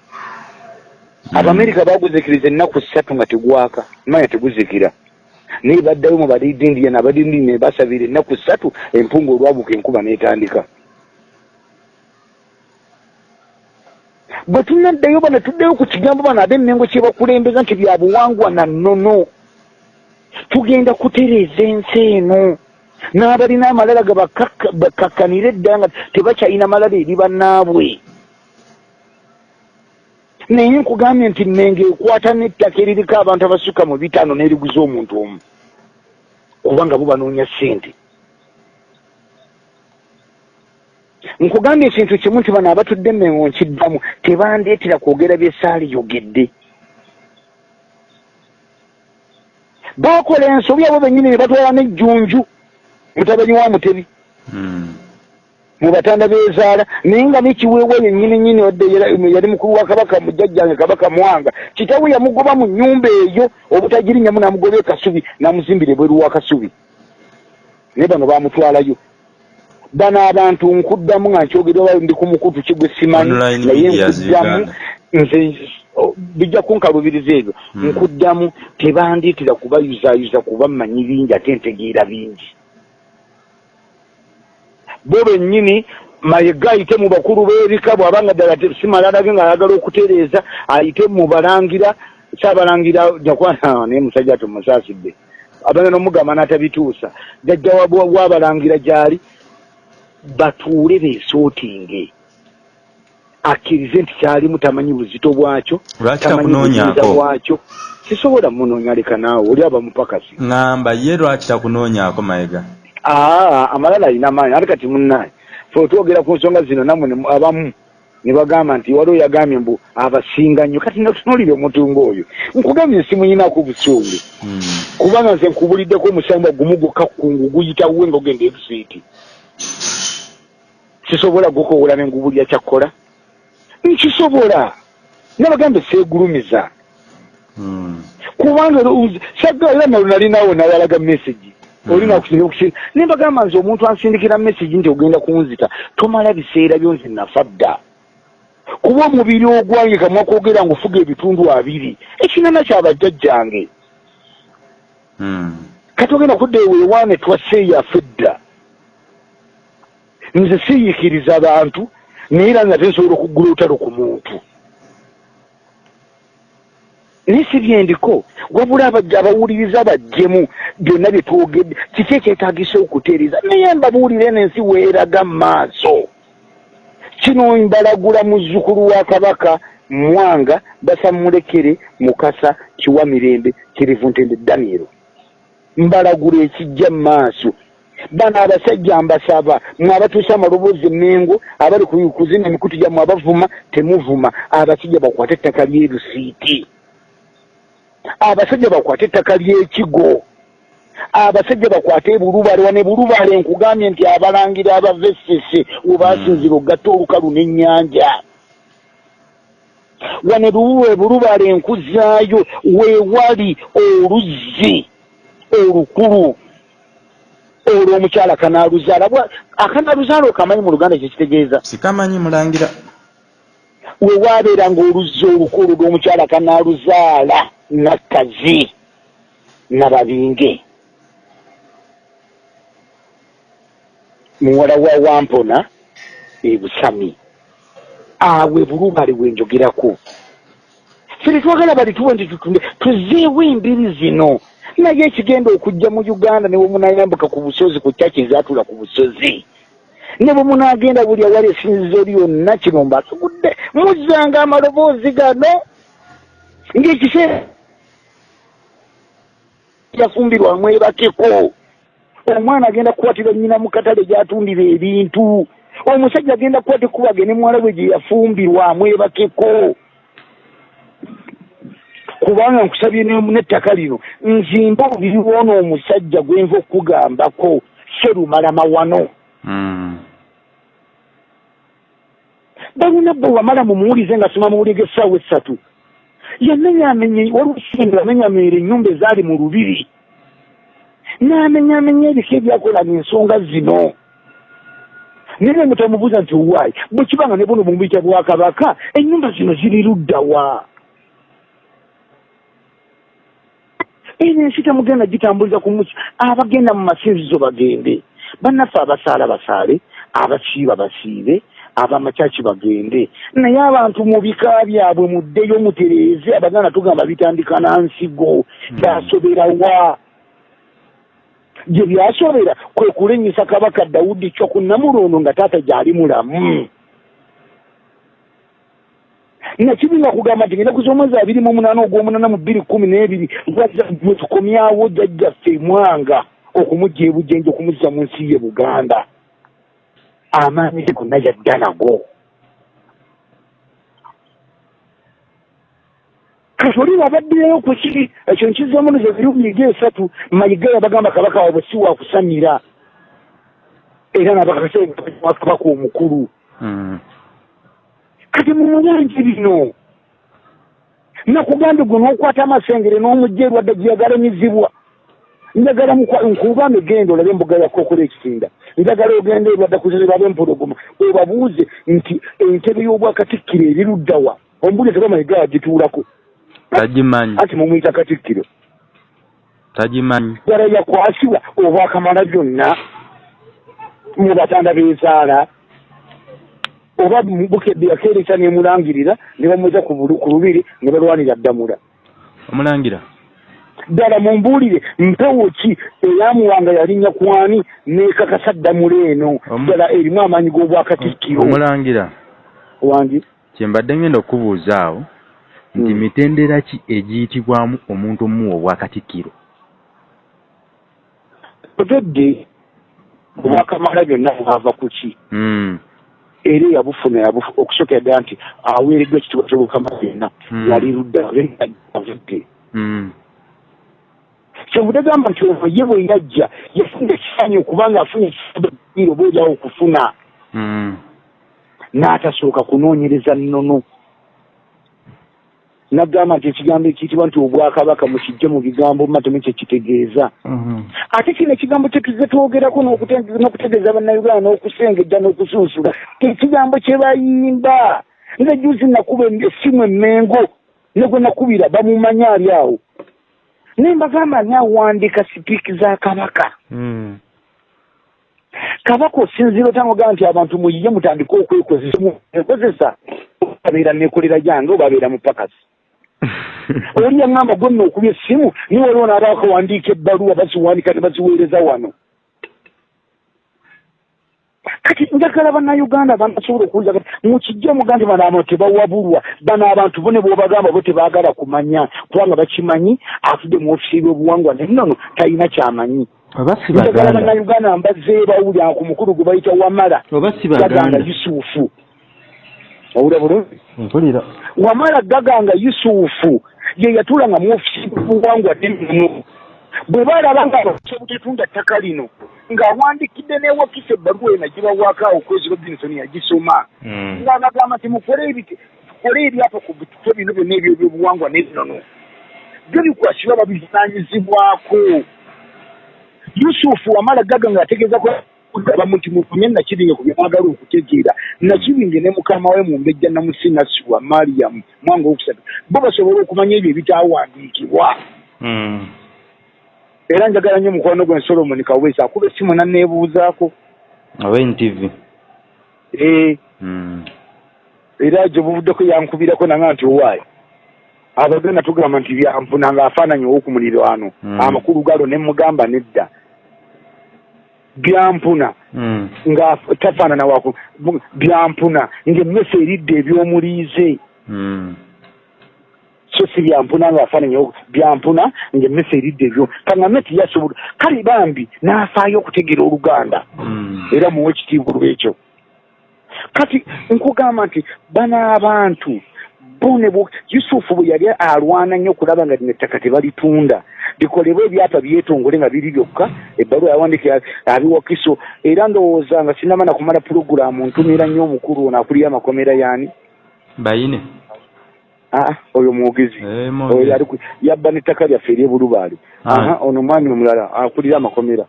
abamerika baguzikiriza ennaku ssatu nga tegwaka manya teguzikira naye baddayo mu balidindian abalidindi ne basabira ennaku ssatu empunga olwabuka enkuba n'etandika. Bwe tunaddayo bano tuddeyo ku kigambo bano ab'emmengo kye bakulembeza nti bya buwangwa na nnono. Tugenda kutereeza ensi eno. N'abalina amalala ga bakakka- bakakkanire eddala nga tebakyalina malala eri bannaabwe naye nkugambye nti mmenge ekwata n'ettaka eririko abantu abasukka mu bitaano n'eriguza omuntu omu kubanga bo banoonya ssente. Nkugambye ekintu kimu nti bano abatudde emmengo nkiddamu tebandeetera kwogera bye saaliyogedde baakola ensobi abo bennyini ne batwala n'ejjunju mutabani wa mutebi. Mm. Mu batanda bezaala naye nga nekiweebwa yennyini nyini wadde yali mukulu wa kabaka mujjajjange kabaka mwanga. Kitawe yamugoba mu nnyumba eyo obutagirinyamu namugoba ekasubi namuzimbira ebweru wa kasubi. Naye bano bamutwalayo bano abantu nkuddamu nga nkyogerwa ndi ku mukutu kigwe simanyi naye nkuddamu nze o- bijja kunkalubiriza ebyo. Mm. nkuddamu tebandiitira kubayuzayuza kuba mmanyi bingi ate ntegeera bingi bo bennyini mayiga ayite mu bakulu b'ebika bw'abanga ddala te- si malalage ng'ayagala okutereeza ayite mu balangira kyabalangira jakwana naye musajja tumusaasidde abana n'omugamba n'atabituusa jajja wa- wa- w'abalangira gy'ali batuule beesootinge. Akkirize nti kyalimu tamanyi buzito bwakyo tamanyi buyinza bwakyo. Sisobola munoonya leka naawe oli aba mupakasi. Ŋŋamba ye lwaki takunoonyaako mayiga? aa amalala alina amaanyi ate kati munnaye fe otwogera ku nsonga zino nammwe abamu ne bagamba nti waliwo yagambye mbu abasinga nnyo kati natunuulire omutunga oyo. Nkugambye nsimuyinaku busungu. Mm. kubanga nze nkubuliddeko omusamba gumu gwokka kungu guyitawe nga ogenda ebisiiti sisobola gukowola ne ngubulya kyakkola? Nkisobola. Nabagambe seegulumiza Mm. kubanga sagga era nalo nalinawo nayalaga message. Mm. Olina okusinga okusinga nembagamba nze omuntu ansindikira message nti ogenda kunzita tomala biseera byo nze nafa dda. Kuba omubiri ogwange kamwa kwogera ngufuga ebitundu abiri ekinana kyabajjajjange Mm. kati ogenda kudda eweewaane twaseeyaffe dda nze siiyikiriza abantu naye era nga tensobola okuggula olutalo ku muntu naye si byendiko. Wabula abawuliriza bajjemu byonna bye twogedde kiki ekyetagisa okutereeza? Naye mbabuulire n'ensi weeraga mu maaso. Kino mbalagula muzzukulu wa kabaka mwanga basamulekere mukasa kiwa mirembe kirivu ntende danielo mbalagula ekijja mu maaso. Bano abasajja mbasaba mwe abatuusa amaloboozi emengo abali kuzina emikutu gyammwe abavuma temuvuma. Abasajja bakwate ettaka lyerusiiti abasajja bakwate ettaka ly'ekigo abasajja bakwate bulubale wane bulubale nkugambye nti abalangira abavesese webasinzira okugatta olukalu n'ennyanja. Wane luwe bulubale enkuzaayo weewali oluzzi olukulu. Olwo omukyala kanaaluzaala akanaaluzaala okamanyi mu luganda kyekitegeeza sikamanyi mulangira wewaabeera ngaoluzzi olukulu lw'omukyala kanaaluzaala nakkazi nababinge muwala wa wampona ebusami awe bulubale bwenjogerako fere twagala bali tuwe nti tutunde tuzeewo embiri zino. Naye ekigenda okujja mu uganda ne bwemunayambuka ku busozi ku kyaki ezatula ku busozi ne bwe munagenda buli awali esinzizo lyonna kino mbasugudde muzzanga amaloboozi gano ngaekiseera yafumbirwamu ebakeko omwana agenda kukwatira nnyina mu katale gyatundira ebintu omusajja agenda kukwata ekubage ne muwala bwe gye yafumbirwamu ebakeko kubanga nkusabye n'ettaka lino nzimba obubiri bwona omusajja gwenva okugambako serumalama wano hmm. balina bwe wamala mumuwulize nga soma muwulige essaawa essatu yamenyamenye waliwo kisinga amenyamenyera ennyumba ezaali mu lubiri. N'amenyamenya ebiko ebyakolaga ensonga zino. Naye mutamubuuza nti owaayi bwe kibanga ne buno bumubiyita bwakabaka ennyumba zino ziri luddawa eno ensi temugenda gitambuliza ku muki abagenda mu masinzizo bagende bannaffe abasaala basaale abasiiba basiibe abamakyaki bagende. Naye abantu mu bika byabwe muddeyo mutereeze abaganda tugamba bitandika nansigo hmm. byasoberawa gye byasobera kwe kulenyisa kabaka dawudi kyokunnamulondo nga taata gyali mulamu. Nakibi nga kugamba nti ngenda kuza omwezi abiri mu munaana ogw'omunaana mu bbiri kkumi n'ebiri lwe tukomyawo jjajjaffe mwanga okumugja ebujenje okumuzza mu nsi ye buganda. Amaanyi ge gonna yadda nago kati oli wabaddireyo ku kiri ekyo nkizzemu nozo birumiga esatu mayiga yabagamba kabaka waabwe si wakusamira era nabakabaka omukulu. Hmm. kati mumuyanje bino nakugambe gwe n'okwata amasengere n'omujja erwadde gyeyagalamizibwa njagala nkuba migendo olabe embuga yakokola ekisinda. Njagala ogenda erwadde kuzizibwa bempologoma obabuuze nti entebe y'obwakatikkiro eriruddawa ombulize bamayiga yagituulako tagimanyi ati mumwita katikkiro. Tagimanyi yala yakwasibwa obwakamala byonna mu batanda b'ezaala oba bukedde yakeeresa nemulangirira ne bamweza ku lubiri ne balwanira ddamula. Omulangira ddala mumbuulire mpewo ki eyamuwanga yalinnya kwani nekakasa ddamula eno ddala erimu amaanyi g'obwakatikkiro omulangira wangi kyembadde ngenda okubuuza awo nti hmm. mitendera ki egiyitibwamu omuntu omuwa obwakatikkiro otodde obwakamala byonna bwava ku ki hmm. era eyabufuna okusooka yadda nti aweereddwa ekitiibwa kyobukama byonna hmm. yali luddaavudde hmm. Kyovudde gamba nti ovo ye bwe yajja yafuna ekifaanyi okubanga afunye ekifaanyi oba olyawo okufuna. Hmm. n'atasooka kunoonyereza nnono. Nagamba nti ekigambo ekiyitibwa nti obwakabaka mukijje mu bigambo matemu kyekitegeeza mhm. ate kino ekigambo kyetuze twogerako n'okutegeeza bannayuganda n'okusengejja n'okusunsula ekigambo kyebayimba nze juzi nakuba essimu emmengo ne gwe nakubira bamumanyi ali awo naye mbagamba ani awandiika sipiiki za kabaka? Hmm. kabaka osinziira otangogamba nti abantu muyiye mutandike okwekozesa obabeera nekolera gyange obabeera mupakasi. Oli yaŋŋamba gwenna okuba essimu niwe waliwo naabakawandiika ebbaluwa baziwandika ne baziweereza wano kati njagala bannayuganda banasobola okuwuliza kati mukijja muga nti bano abantu tebawabulwa. Bano abantu bo ne bwobagamba bo tebaagala kumanya kubanga bakimanyi afudde mu ofisi ebyobuwangwa nennono talina kyamanyi. Njagala bannayuganda mbazze bawulya ku mukulu gwe bayita wamala. Gaganga yusufu. Owulira bulungi? Mpulira. Wamala gaganga yusufu ye yatuulanga mu ofisi ebyobuwangwa nennono bwe balaba nga basobutitunda ttaka lino ng'awandikidde newakisa ebbaluwa ena gibawaako awo kwezi robinsoni yagisoma hmm. ng'abagamba nti mukole tukole ebyapa ku bitufe bino byonna ebyo ebyobuwangwa n'ennono byo bikwasibwa babivunaanyizibwako. Yusufu wamala gaga ng'ategeeza kugaba nti mufunye nakibinge ku byemwagala okutegeera. Nakibinge ne mukama we mu mbejja namusi nasibwa mariyamu mwanga owokusatu bo basobole okumanya ebyo ebitaawandiikibwa. Hmm. Era njagala nnyo mukwano gwe solomoni kawesa akuba essimu nanneebuuzaako oba ntv ee hmm. era gye buvuddeko yankubirako nanga nti owaayo abagenda tugamba nti byampuna ngaafaananyi owokumulirwano hmm. amakulu galo ne mugamba nedda. Byampuna hmm. nga tafaanana waku byampuna ngaemmese eridde ebyomuliize so si byampuna ngaafaananyi byampuna ngaemmese eridde ebyo. Kaŋame tiyasobola kale bambi n'afaayo okutegeera oluganda. Era muwe ekitiibwa lwekyo kati nkugamba nti bano abantu bone yusufu bwe yali alwana nnyo okulaba nga lino ettaka tebalitunda. Bikolebwa ebyapa byetongole nga biri byokka ebbaluwa yawandika abiwakiso era ndowooza nga sinamana kumala puroguramu ntumira nnyo omukulu ono akulira amakomera yaani? Bayine oyo mwogezi. Eh, yabba nettaka lyaffe eryebulubaali ono mwami omulala akulira amakomera.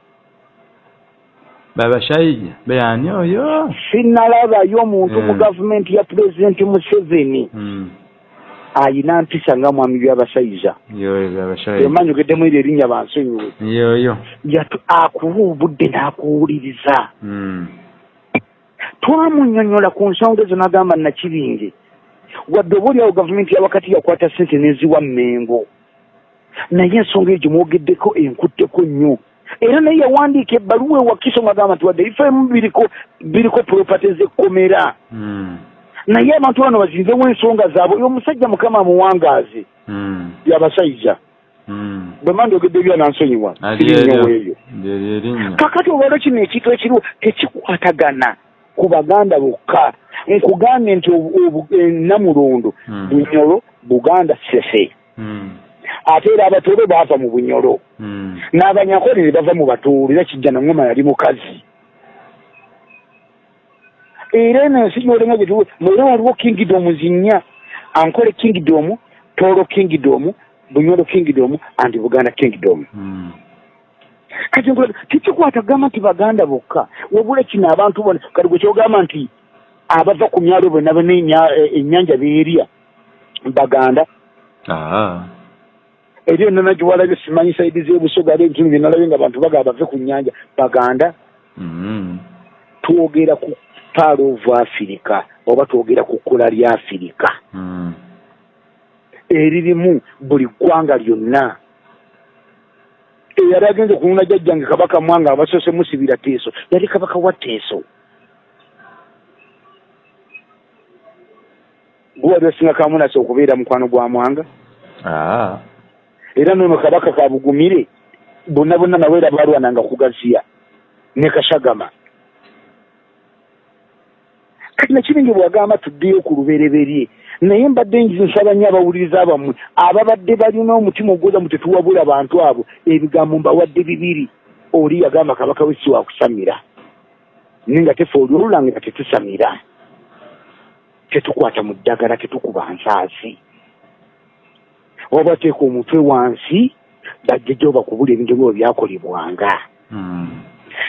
Babashayija beyani oyo? Sinalabayo omuntu mu hmm. gavumenti ya pulezidenti museveni. Hmm. ayina mpisa nga mwami byabasaiza emanyi ogeddemu eri erinnya bansonyiwe yoyo. Akuwa obudde n'akuwuliriza. Hmm. twamunyonyola ku nsonga ezo n'agamba nakibinge wadde oba oliawo gavumenti yawakati yakwata sente neziwa mmengo. Naye ensonga egyo mwogeddeko enkutteko nnyo. Era naye yawandiika ebbaluwa ewakiso ngagamba nti wadde ifemu biriko biriko property zekkomera. Naye abantu bano bazinzewo ensonga zaabwe. Oyo omusajja mukama muwangaazi hmm. yabasaiza hmm. bwe mandi ogedde byanansonyiwa sirinyoweeyo kakati olwalo kino ekintu ekiriwo tekikwatagana ku baganda bokka nkugambye nti namulondo hmm. bunyolo buganda sese. Ate era abatoolo baava mu bunyolo n'abanyakole ne bava mu batoolo era kijja nangoma yali mukazi. Era eno ensi gyolenga gyetuwe era waliwo kingdom zinnya. Ankole kingdom toolo kingdom bunyolo kingdom andi buganda kingdom. Hmm. Kati tikikwata kugamba nti baganda bokka? Wabula kino abantu bona kati gwe kyogamba nti abava ku myalo bonna bana ennyanja beerya baganda. Eri enona giwalabye simanyi saidi zebusoga ali ebitunu byenalabye nga abantu bagaba bave ku nnyanja. Baganda hmm. twogera ku part of africa oba twogera ku kkula lya afirika hmm. eririmu buli ggwanga lyonna eyali agenze kununa jjajjange kabaka mwanga abasoose musibira teeso. Yali kabaka wa teeso. Guwali osinga kamunasi okubeera mukwano gwa mwanga? Ah. era nono kabaka kabugumire bonna bonna naweera balwananga kugaziya ne kashagama kati nakiringi bwagamba tuddeyo ku lubereberye? Naye mbadde nsaba nnyo abawuliriza bammwe ababadde balina omutima ogwoza mu tetuwabula bantu abo ebigambo mbawadde bibiri. Oli yagamba kabaka wesi wakusamira. Naye nga tefe oli olulange nga tetusamira. Tetukwata mu ddagala tetukuba nsaasi. Oba teeka omutwe wansi bajjejja obakubula ebintu byobwe byakolebwanga. Hmm.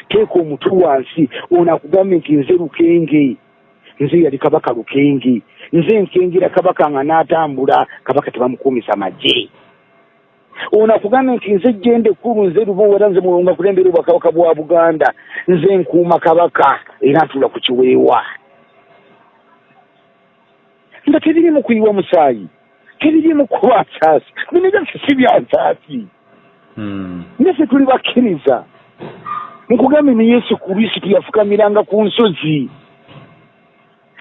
teeka omutwe wansi ono akugambe nti nze lukenge nze yali kabaka lukengi nze nkengira kabaka nga n'atambula kabaka tebamukuumisa magye. Ono akugambye nti nze jjende ekkulu nze lubuwera nze mulonga kulembera obwakabaka bwa buganda. Nze nkuuma kabaka era ntuula ku kiweewa. Nga tebiri mu kuyiwa musaayi tebirimu kuba nsaasi. Bino byaffe si bya nsaasi. Mm. naffe tuli bakkiriza. Nkugambe ne yesu kristo yafukamiranga ku nsozi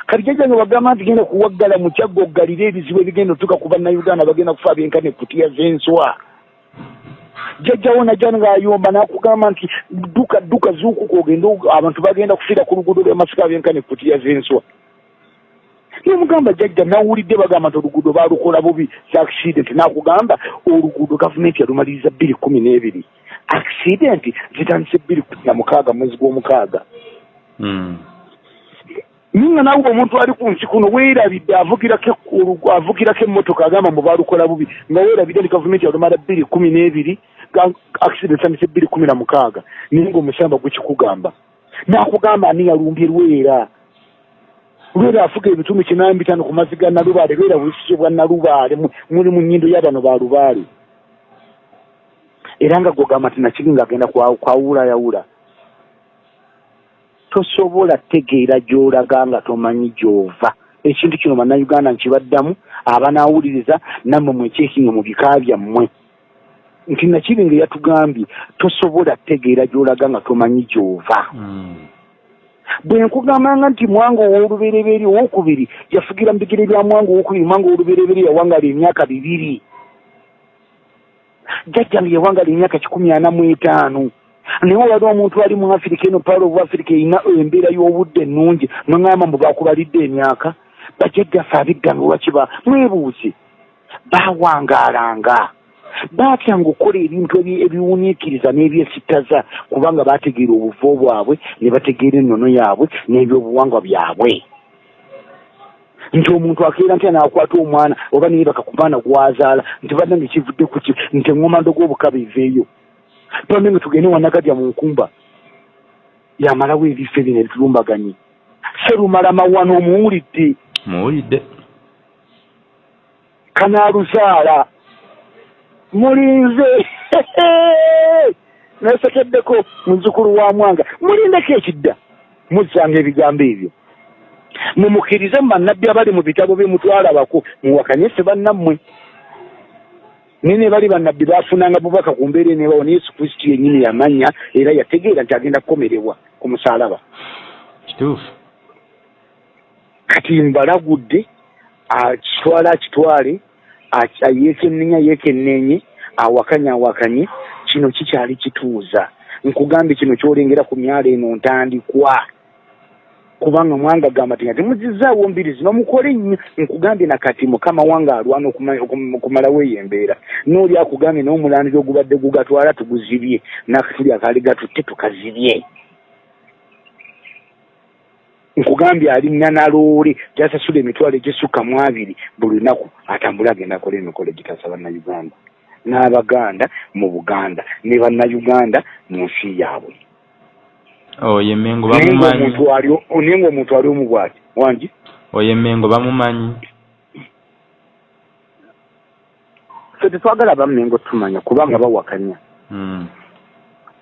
kati jjajjange bagamba nti genda kuwaggala mu kyagga oggalire ebizibu ebigenda otuuka ku bannayuganda bagenda kufa abenkana ekutiya z'enswa jjajjawo najja ng'ayomba n'akugamba nti dduka dduka zuukuka ogende abantu bagenda kufiira ku luguudo lw'amasika abenkana ekutiya z'enswa nomugamba jjajja nawulidde bagamba nti oluguudo baalukola bubi accident n'akugamba oluguudo gavumenti yalumaliriza bbiri kumi n'ebiri. Accident zitandise bbiri kumi na mukaaga mwezi gw'omukaaga. Mm. Ninga nawe omuntu ali ku nsi kuno weerabidde avugirako olu- avugirako emmotoka agamba mbu baalukola bubi nga weerabidde nti gavumenti yalumala bbiri kumi n'ebiri accident etandise bbiri kumi na mukaaga naye ngaomusamba gwekikugamba. N'akugamba ani yalumbye lwera? Lwera afuga ebitundu kinaamu bitaano ku mazzi ga nalubaale lwera bulikizo bwa nalubaale mu- muli mu nnyindo y'abano ba lubaale. Era nga gwogamba nti nakiri ng'agenda kwa- kwawulayawula tosobola tegeera gy'olaga nga tomanyi gy'ova. Ekintu kino bannayuganda nkibaddamu abanaawuliriza nammwe mwekyekinga mu bika byammwe. Nti nakiri nga yatugambye tosobola tegeera gy'olaga nga tomanyi gy'ova. Mm. bwe nkugambanga nti mwanga ow'olubereberye owokubiri yafugira mu bigere bya mwanga owokubiri mwanga ow'olubereberye yawangala emyaka bibiri. Jjajjange yawangala emyaka kikumi ana mu etaano naye wali omuntu ali mu afirika eno paalo obu afirika erina embeera y'obudde ennungi. Mweŋŋamba mbu bakubalidde emyaka bajjajjaffe abiggambe lwakiba mwebuuze. Baawangaalanga baatyanga okukola ebintu ebi- ebiwuniikiriza n'ebyesittaza kubanga baategeera obuvo bwabwe ne bategeera ennono yaabwe n'ebyobuwangwa byabwe. Nti omuntu akeera ntya naakwata omwana oba naye bakakumwana gwazaala nti bannange kivudde ku ki nti eŋŋomando g'obukaba eveeyo twange tugende wanagadya mu nkumba yamalawo ebife bino ebitulumbaganye serumala mawano omuwulidde muwulidde kanaaluzaala mulinze. Nesekeddeko muzukulu wa mwanga. Mulindeko ekidda muzzanga ebigambo ebyo. Mumukkirize mu bannabbi abali mu bitabo bye mutwalabako muwakanyese bannammwe naye ne bali bannabbi baafunanga bubaka ku mbeera eneebawo ne yesu kristo yennyini yamanya era yategeera nti agenda kukomerebwa ku musaalaba. Kituufu. Kati mbalagudde akitwale akitwale aki- yeekennenya yeekenneenye awakanye awakanye kino kikyali kituuza. Nkugambye kino kyolengera ku myalo eno ntandikwa kubanga mwanga gamba ti nga temuzizaawo mbiri zino mukole nnyo nkugambye nakati mukama wange alwana okuma- okum- okumalawo eyo embeera nooli akugambye n'omulandira ogubadde gugatwala tuguzibye nakatuli akaali gatutte tukazibye. Nkugambye alinnya na loole gyasasula emitwalo egisukka mu abiri buli lunaku atambule agenda akola emikolo egitasa bannayuganda n'abaganda mu buganda ne bannayuganda mu nsi yaabwe oyo emengo bamumanyi. naye ngaomuntu ali omu bwati wangi? Oyo emengo bamumanyi. Fe tetwagala bammengo tumanya kubanga bawakanya. Mm.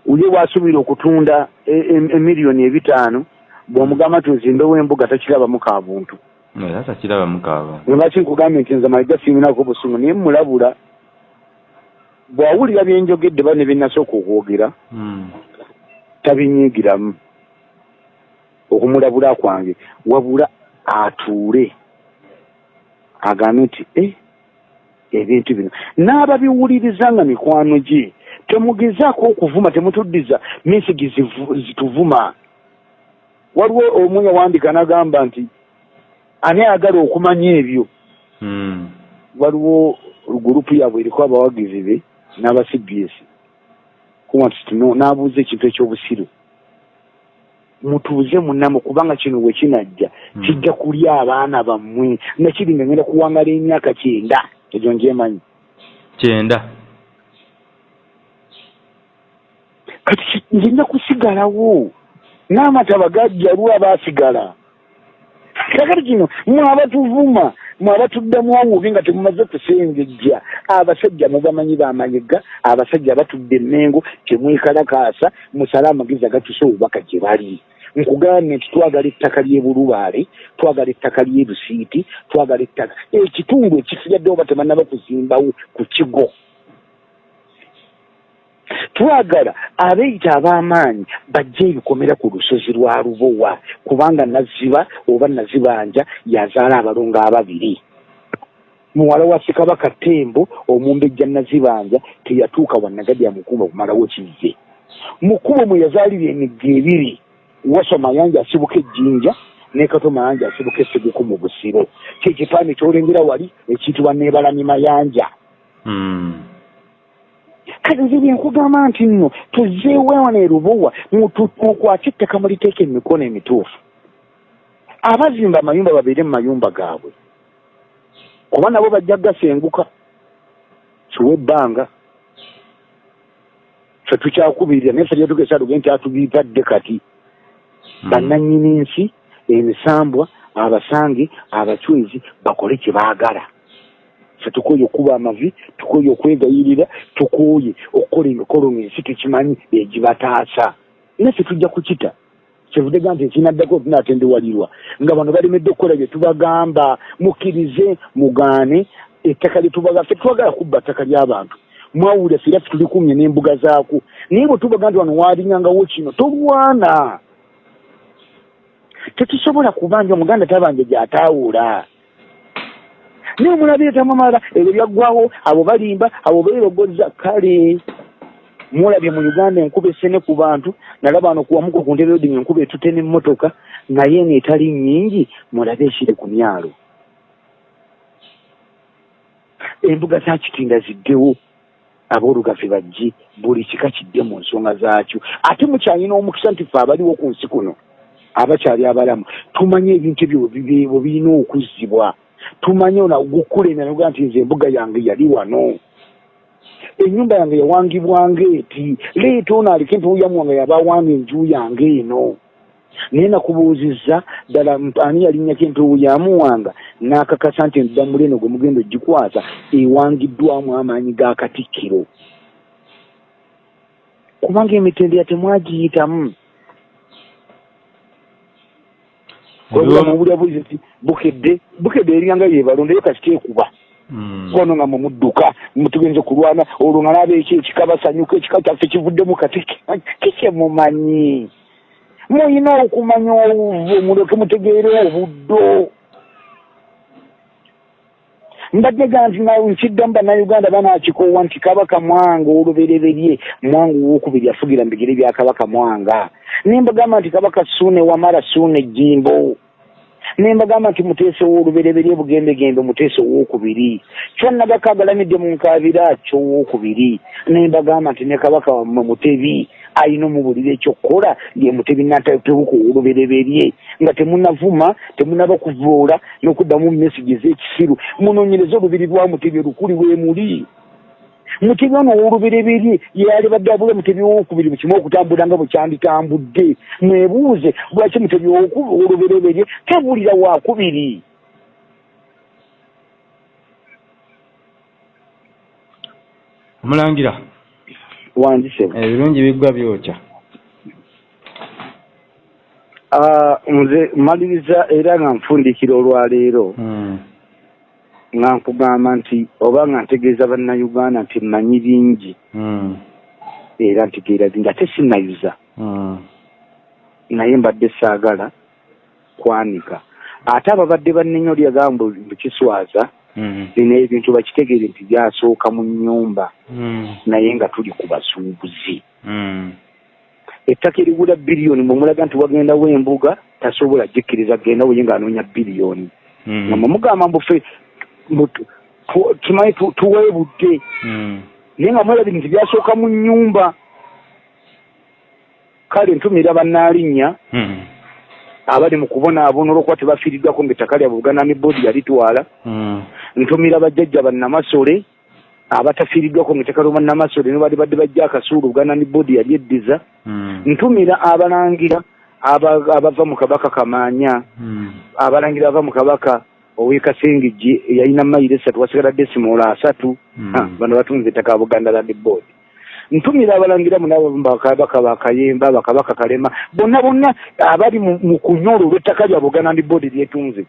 uli bwasuubira okutunda e- e- emiliyoni ebitaano bw'omugamba nti ozimbewo embuga takirabamu ka buntu. Era takiraba mukaaba lwaki nkugambye nti nze maliga siiminako busungu naye mulabula bw'awulira byenjogedde bane byenasooka okwogera Mm. Tabinyiigiramu. Okumulabula kwange wabula atuule. Agambe nti e ebintu bino. N'ababiwuliriza nga mikwano gye. Temugezaako okuvuma temutuddiza mesigi zituvuma. Waliwo omu yawandika n'agamba nti ani ayagala okumanya ebyo? Mm. waliwo gurupu yaabwe eriko abawagizi be n'aba cbs n'abuuza ekintu ekyobusiru. Mutuuze munamu kubanga kino bwe kinajja Mm. kijja kulya abaana bammwe nakiri nga ngenda kuwangala emyaka kyenda. Egyo njemanyi kyenda. Kati nzija kusigalawo? N'amataba gajja lwa baasigala. Kakati kino mwe abatuvuma mwe abatuddamu obubi nga temumaze kusengejja abasajja mubamanyi bamanyiga abasajja batudde emmengo temwekalakaasa musale amagezi agatusa obubaka gye bali. Nkugambye nti twagala ettaka ly'ebulubaale twagala ettaka ly'ebusiiti twagala ettaka ekitundu ekisigaddewo ba temannaba kuzimbawo ku kigo twagala abeeyita ab'amaanyi bajja ebikomera ku lusozi lwa lubowa kubanga naziba oba nazibanja yazaala abalongo ababiri. Muwala wa ssekabaka tembo omumbejja nazibanja teyatuuka wanagadya mukuba okumalawo kize mukubo mwe yazaalira emigga ebiri waso mayanja asibuka ejjinja nekato mayanja asibuka esseguku mu busiro. Kyekipande kyolengera wali ekiyitibwa nebalami mayanja. Mm. Kale nze byenkugamba nti nno tuzeewewana erubowa mukwate ettaka muliteeka emikono emituufu. Abazimba amayumba babeere mu mayumba gaabwe. Kuba nabo bajja gasenguka kiwa ebbanga fe tukyakubirira naye fe lyetugesa tuge nti atubiitadde kati. Mm. bannannyini nsi emisambwa abasange abacwezi bakole kye baagala fe tukooye okuba amavi tukooye okwegayirira tukooye okukola emikolo ng'ensi tukimanyi egibataasa naffe tujja kukita. Kyevudde ga nti ekinaddako tunatendewalirwa nga bano balemedde okukola bye tubagamba mukkirize mugaane ettaka lyetubaga fe twagala kubba ttaka ly'abantu mwawulira ffe era ffe tulikumye n'embuga zaako naye bwe tubaga nti wano walingangawo kino tolwana tetusobola kubanja omuganda tabanja gyataawula naye omulabire tamamala ebyo byaggwawo abo balimba abo beerogoza kale mulabye mu uganda enkuba esene ku bantu nalaba wano kuwamuko ku ntebe odinga enkuba etute n'emmotoka naye ng'etali nnyingi mulabe ekiri ku myalo. Embuga za kitinda ziddewo aboolugave bajje buli kika kidde mu nsonga zaakyo. Ate mukyalina omukisa nti ffe abaliwo ku nsi kuno abakyali abalamu tumanye ebintu ebyo bwe birina okuzzibwa tumanye gukulemera noga nti nze embuga yange yali wano. Ennyumba yange yawangibwanga eti. Leeta ono aliko empewo wange yabawanga enju yange eno. Naye nakubuuzizza ddala ani yalinnyako empewo yamuwanga n'akakasa nti eddamula eno gwe mugenda ogikwasa ewangiddwamu amaanyi ga katikkiro. Kubanga emitendera temwagiyitamu mubulyabulizi nti bukedde bukedde eringa yebalondayo kasita ekuba Mm. kono nga mumudduka mutugenze kulwana olwo nga naba eki ekikabasanyuka ekika kyaffe kivuddemu kati kikyemumanyi muyina okumanya obuvu muleke mutegeere obuddo mbadde ga nti nkiddamu bannayuganda banakikoowa nti kabaka mwanga olubereberye mwanga owokubiri afugira mu bigere bya kabaka mwanga. Nembagamba nti kabaka suune wamala suune ejjimbo nembagamba nti muteesa ow'olubereberye bugembegembe muteesa owokubiri kyonnabakagalamidde mu nkaabira kyowokubiri. Nembagamba nti ne kabaka wammwe mutebi ayina omubulira ekyokukola ye mutebi natatebuka ow'olubereberye nga temunavuma temunaba kuvuula n'okuddamu mesigi ez'ekisiru. Munoonyereze olubiri lwa mutebi olukuli bwe muli. Mutebi ono ow'olubereberye yali badde abula mutebi owokubiri mukimu okutambula nga bwe kyanditambudde. Mwebuuze lwaki mutebi ow'olubereberye tabulira wakubiri omulangira wanzisebo ebirungi biggwa byokya nze maliriza era nga nfundikira olwaleero Mm. nga nkugamba nti oba nga ntegeeza bannayuganda nti mmanyi bingi Mm. era ntegeera bingi ate sinnayuza Mm. naye mbadde saagala kwanika ate ababadde bannenya olyagamba bukiswaza. Bino ebintu bakitegeere nti byasooka mu nnyumba. Mm. naye nga tuli ku basuubuzi Mm. ettaka erigula biliyoni mwemulaga nti wagendawo embuga tasobola jikkiriza gendawo ye ng'anoonya biliyoni nga Mm. mwemugamba mbufe mbu- tu- tumanyi tu- tuweebudde. Naye nga mwerabi nti byasooka mu nnyumba. Kale ntumira bannaalinnya abali mu kubonaabona olwokuba tebafiiriddwako ng'ettaka lyabwe buganda ne boodi yalitwala. Ntumira bajjajja bannamasole abatafiiriddwako ng'ettaka lyo bannamasole ne bali badde bajja akasuulu buganda ne boodi yali eddiza Mm. ntumira abalangira aba- abava mu kabaka kamaanya Mm. abalangira abava mu kabaka ow'ekasengejje eyalina mayiro esatu wasigala desimoola asatu Mm. Ha, bano batunze ettaka buganda land board ntumira abalangira munabo bakabaka bakayemba bakabaka kalema bonna bonna abali mu kunyolo olw'ettaka lya buganda ndi boodi lyetunze.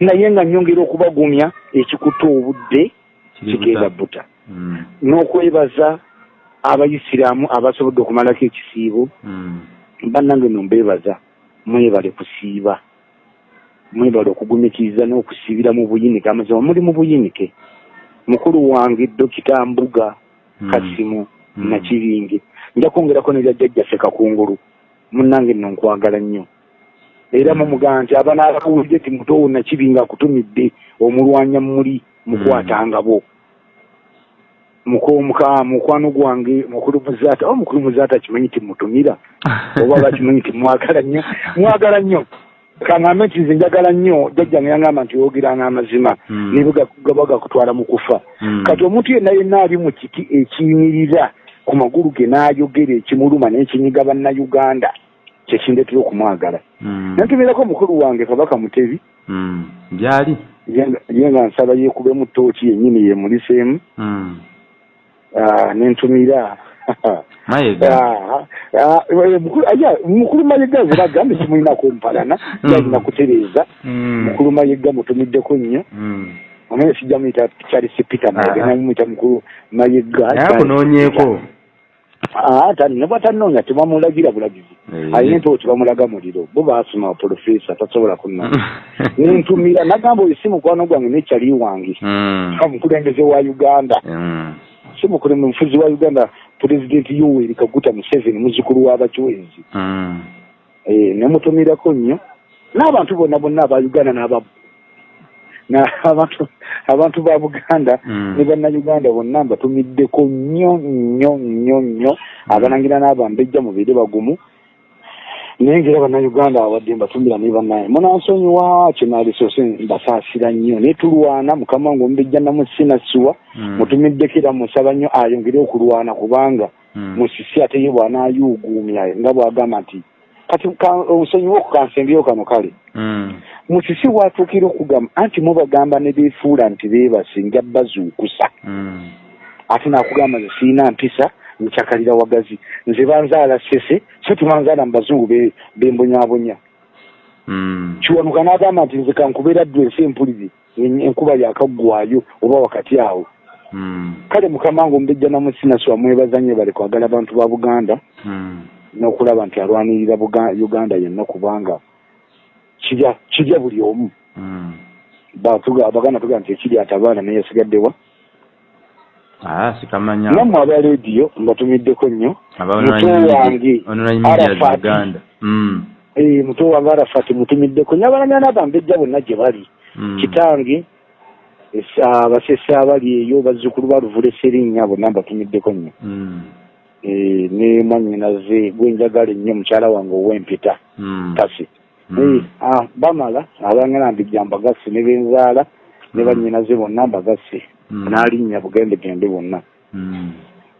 Naye nga nyongera okubagumya ekikuta obudde kigenda buta. Mm. n'okwebaza abayisiraamu abasobodde okumalako ekisiibo Mm. bannange no mbeebaza mwebale kusiiba mwebale okugumikiriza n'okusiibira mu buyinike amazima muli mu buyinike mukulu wange dokita mbuga Mm. kasimu nakiringe nja kwongerako ne lyajjajjaffe kakungulu munnange nno nkwagala nnyo era mumugaa nti abanaabawulire ti mutowo nakibinga akutumidde omulwanya muli mukwatangabo mukomuka mukwano gwange mukulu muzaata o mukulu muzaata kimanyi timutumira oba bakimanyi timwagala nnyo? Mwagala nnyo. Kaŋambe nti nze njagala nnyo. Jjajjange yangamba nti oyogiranga amazima Mm. ne bwe gaba gakutwala mu kufa. Mm. kati omuntu yenna yenna ali mu kiti ekiyimirira ku magulu ge n'ayogera ekimuluma n'ekinyiga bannayuganda kyekindetera okumwagala Mm. nantumirako mukulu wange kabaka mutebi Mm. byali ye nga- ye nga nsaba yeekubemu tooki yennyini yemuliseemu Mm. Ah, nentumira mayega Ah, ah, eh, mukulu mukulu mayega nze nagambe simulinako mpalana Mm. yalina kutereeza Mm. mukulu mayega mutumiddeko nnyo Mm. onaye sijja muyita charles peter mayega Ah. namumuyita mukulu mayega Ah, tani ne bwatanoonya tebamulagira bulagizi Eh. alina entoo bamulaga muliro bo baasoma profesa tasobola kunnoonya nentumira nagamba oyo si mukwano gwange nekyali wange Mm. omukulembeze wa uganda Mm. si mukulembeze mufuzi wa uganda pulezidenti yoweri kaguta museveni muzukulu w'abachwezi Mm. Eh, nemutumirako nnyo n'abantu bonna bonna aba uganda n'aba abantu abantu ba buganda Mm. ne bannayuganda bonna mbatumiddeko nnyo nnyo nnyo nnyo. Abalangira n'abambejja mubeere bagumu. Naye ngaera bannayuganda awadde mbatumira ne bannaye. Munansonyiwa kinalisoose mbasaasira nnyo. Naye tulwana mukama wange omubejja namusinasiwa Mm. mutumiddeko era musaba nnyo ayongere okulwana kubanga Mm. musisi ate ye bw'anaayuuguumya nga bw'agamba nti kati ka- onsonyiwa okukansembyewo kano kale Mm. musisi bw'atuukira okugamba anti mubagamba ne beefuula nti beebase nja bazuukusa Mm. ate naakugamba nze siina mpisa nkyakalira wagazi nze banzaala sese so tebanzaala mu bazungu be- bembonyabonya Mm. kiwanuka n'agamba nti nze kankubeera ddw ensi empuliri en- enkuba yakaggwayo oba wakati awo Mm. kale mukama wange omubejja namusinaswa mwebaza nnyo bale kwagala abantu ba buganda n'okulaba nti alwanirira uganda yenna kubanga kirya kirya buli omu Mm. Batuga- abaganda tugaa nti ekiri atabaana naye yasigaddewa Ah, sikamanya nammwe aba rediyo mbatumiddeko nnyo muto wange online media za Arafat. Uganda. Mm. Eh, muto wange arafati mutumiddeko nnyo abalanya n'abambejja bonna gye bali Mm. kitange esa- abasese abali eyo bazzukulu ba luvule serinnya bonna mbatumiddeko nnyo. Eh, ne mwannyinaze gwenjagala ennyo mukyala wange ow'empita kasi ah, bamala abangana mbijja mbagasse ne benzaala ne Mm. bannyinaze bonna mbagasse Mm. n'alinnya bugendegende bonna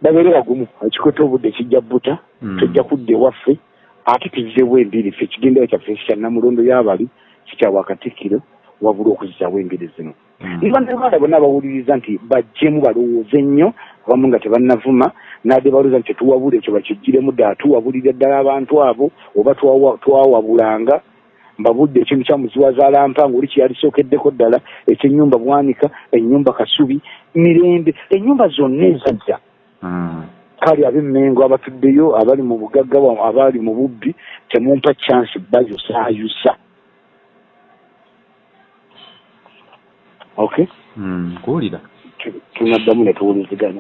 babeere bagumu ekikote obudde kijja bbuta Mm. tujja kudda ewaffe ate tuzzeewo embiri ffe ekigendera kyaffe kya namulondo y'abali kikyawa katikkiro wabula okuzizaawo engeri zino. Ne bannayuganda bonna bawuliriza nti bajjemu balowooze nnyo abamu nga tebannavuma nadde balowooza nti tetuwabula ekyo bakijjiremu ddala tuwabulira ddala abantu abo oba twawa- twawabulanga mbabudde ekintu kya muziwazaala mpanga oli kyeyalisookeddeko ddala ekyenyumba bwanika ennyumba kasubi mirembe ennyumba zonna ezajja Mm. kale ab'emmengo abatuddeyo abali mu bugagga abali mu bubbi temumpa chansi bayosaayusa okay? Mm. kuwulira. Tu- tunaddamu ne tuwuliziganya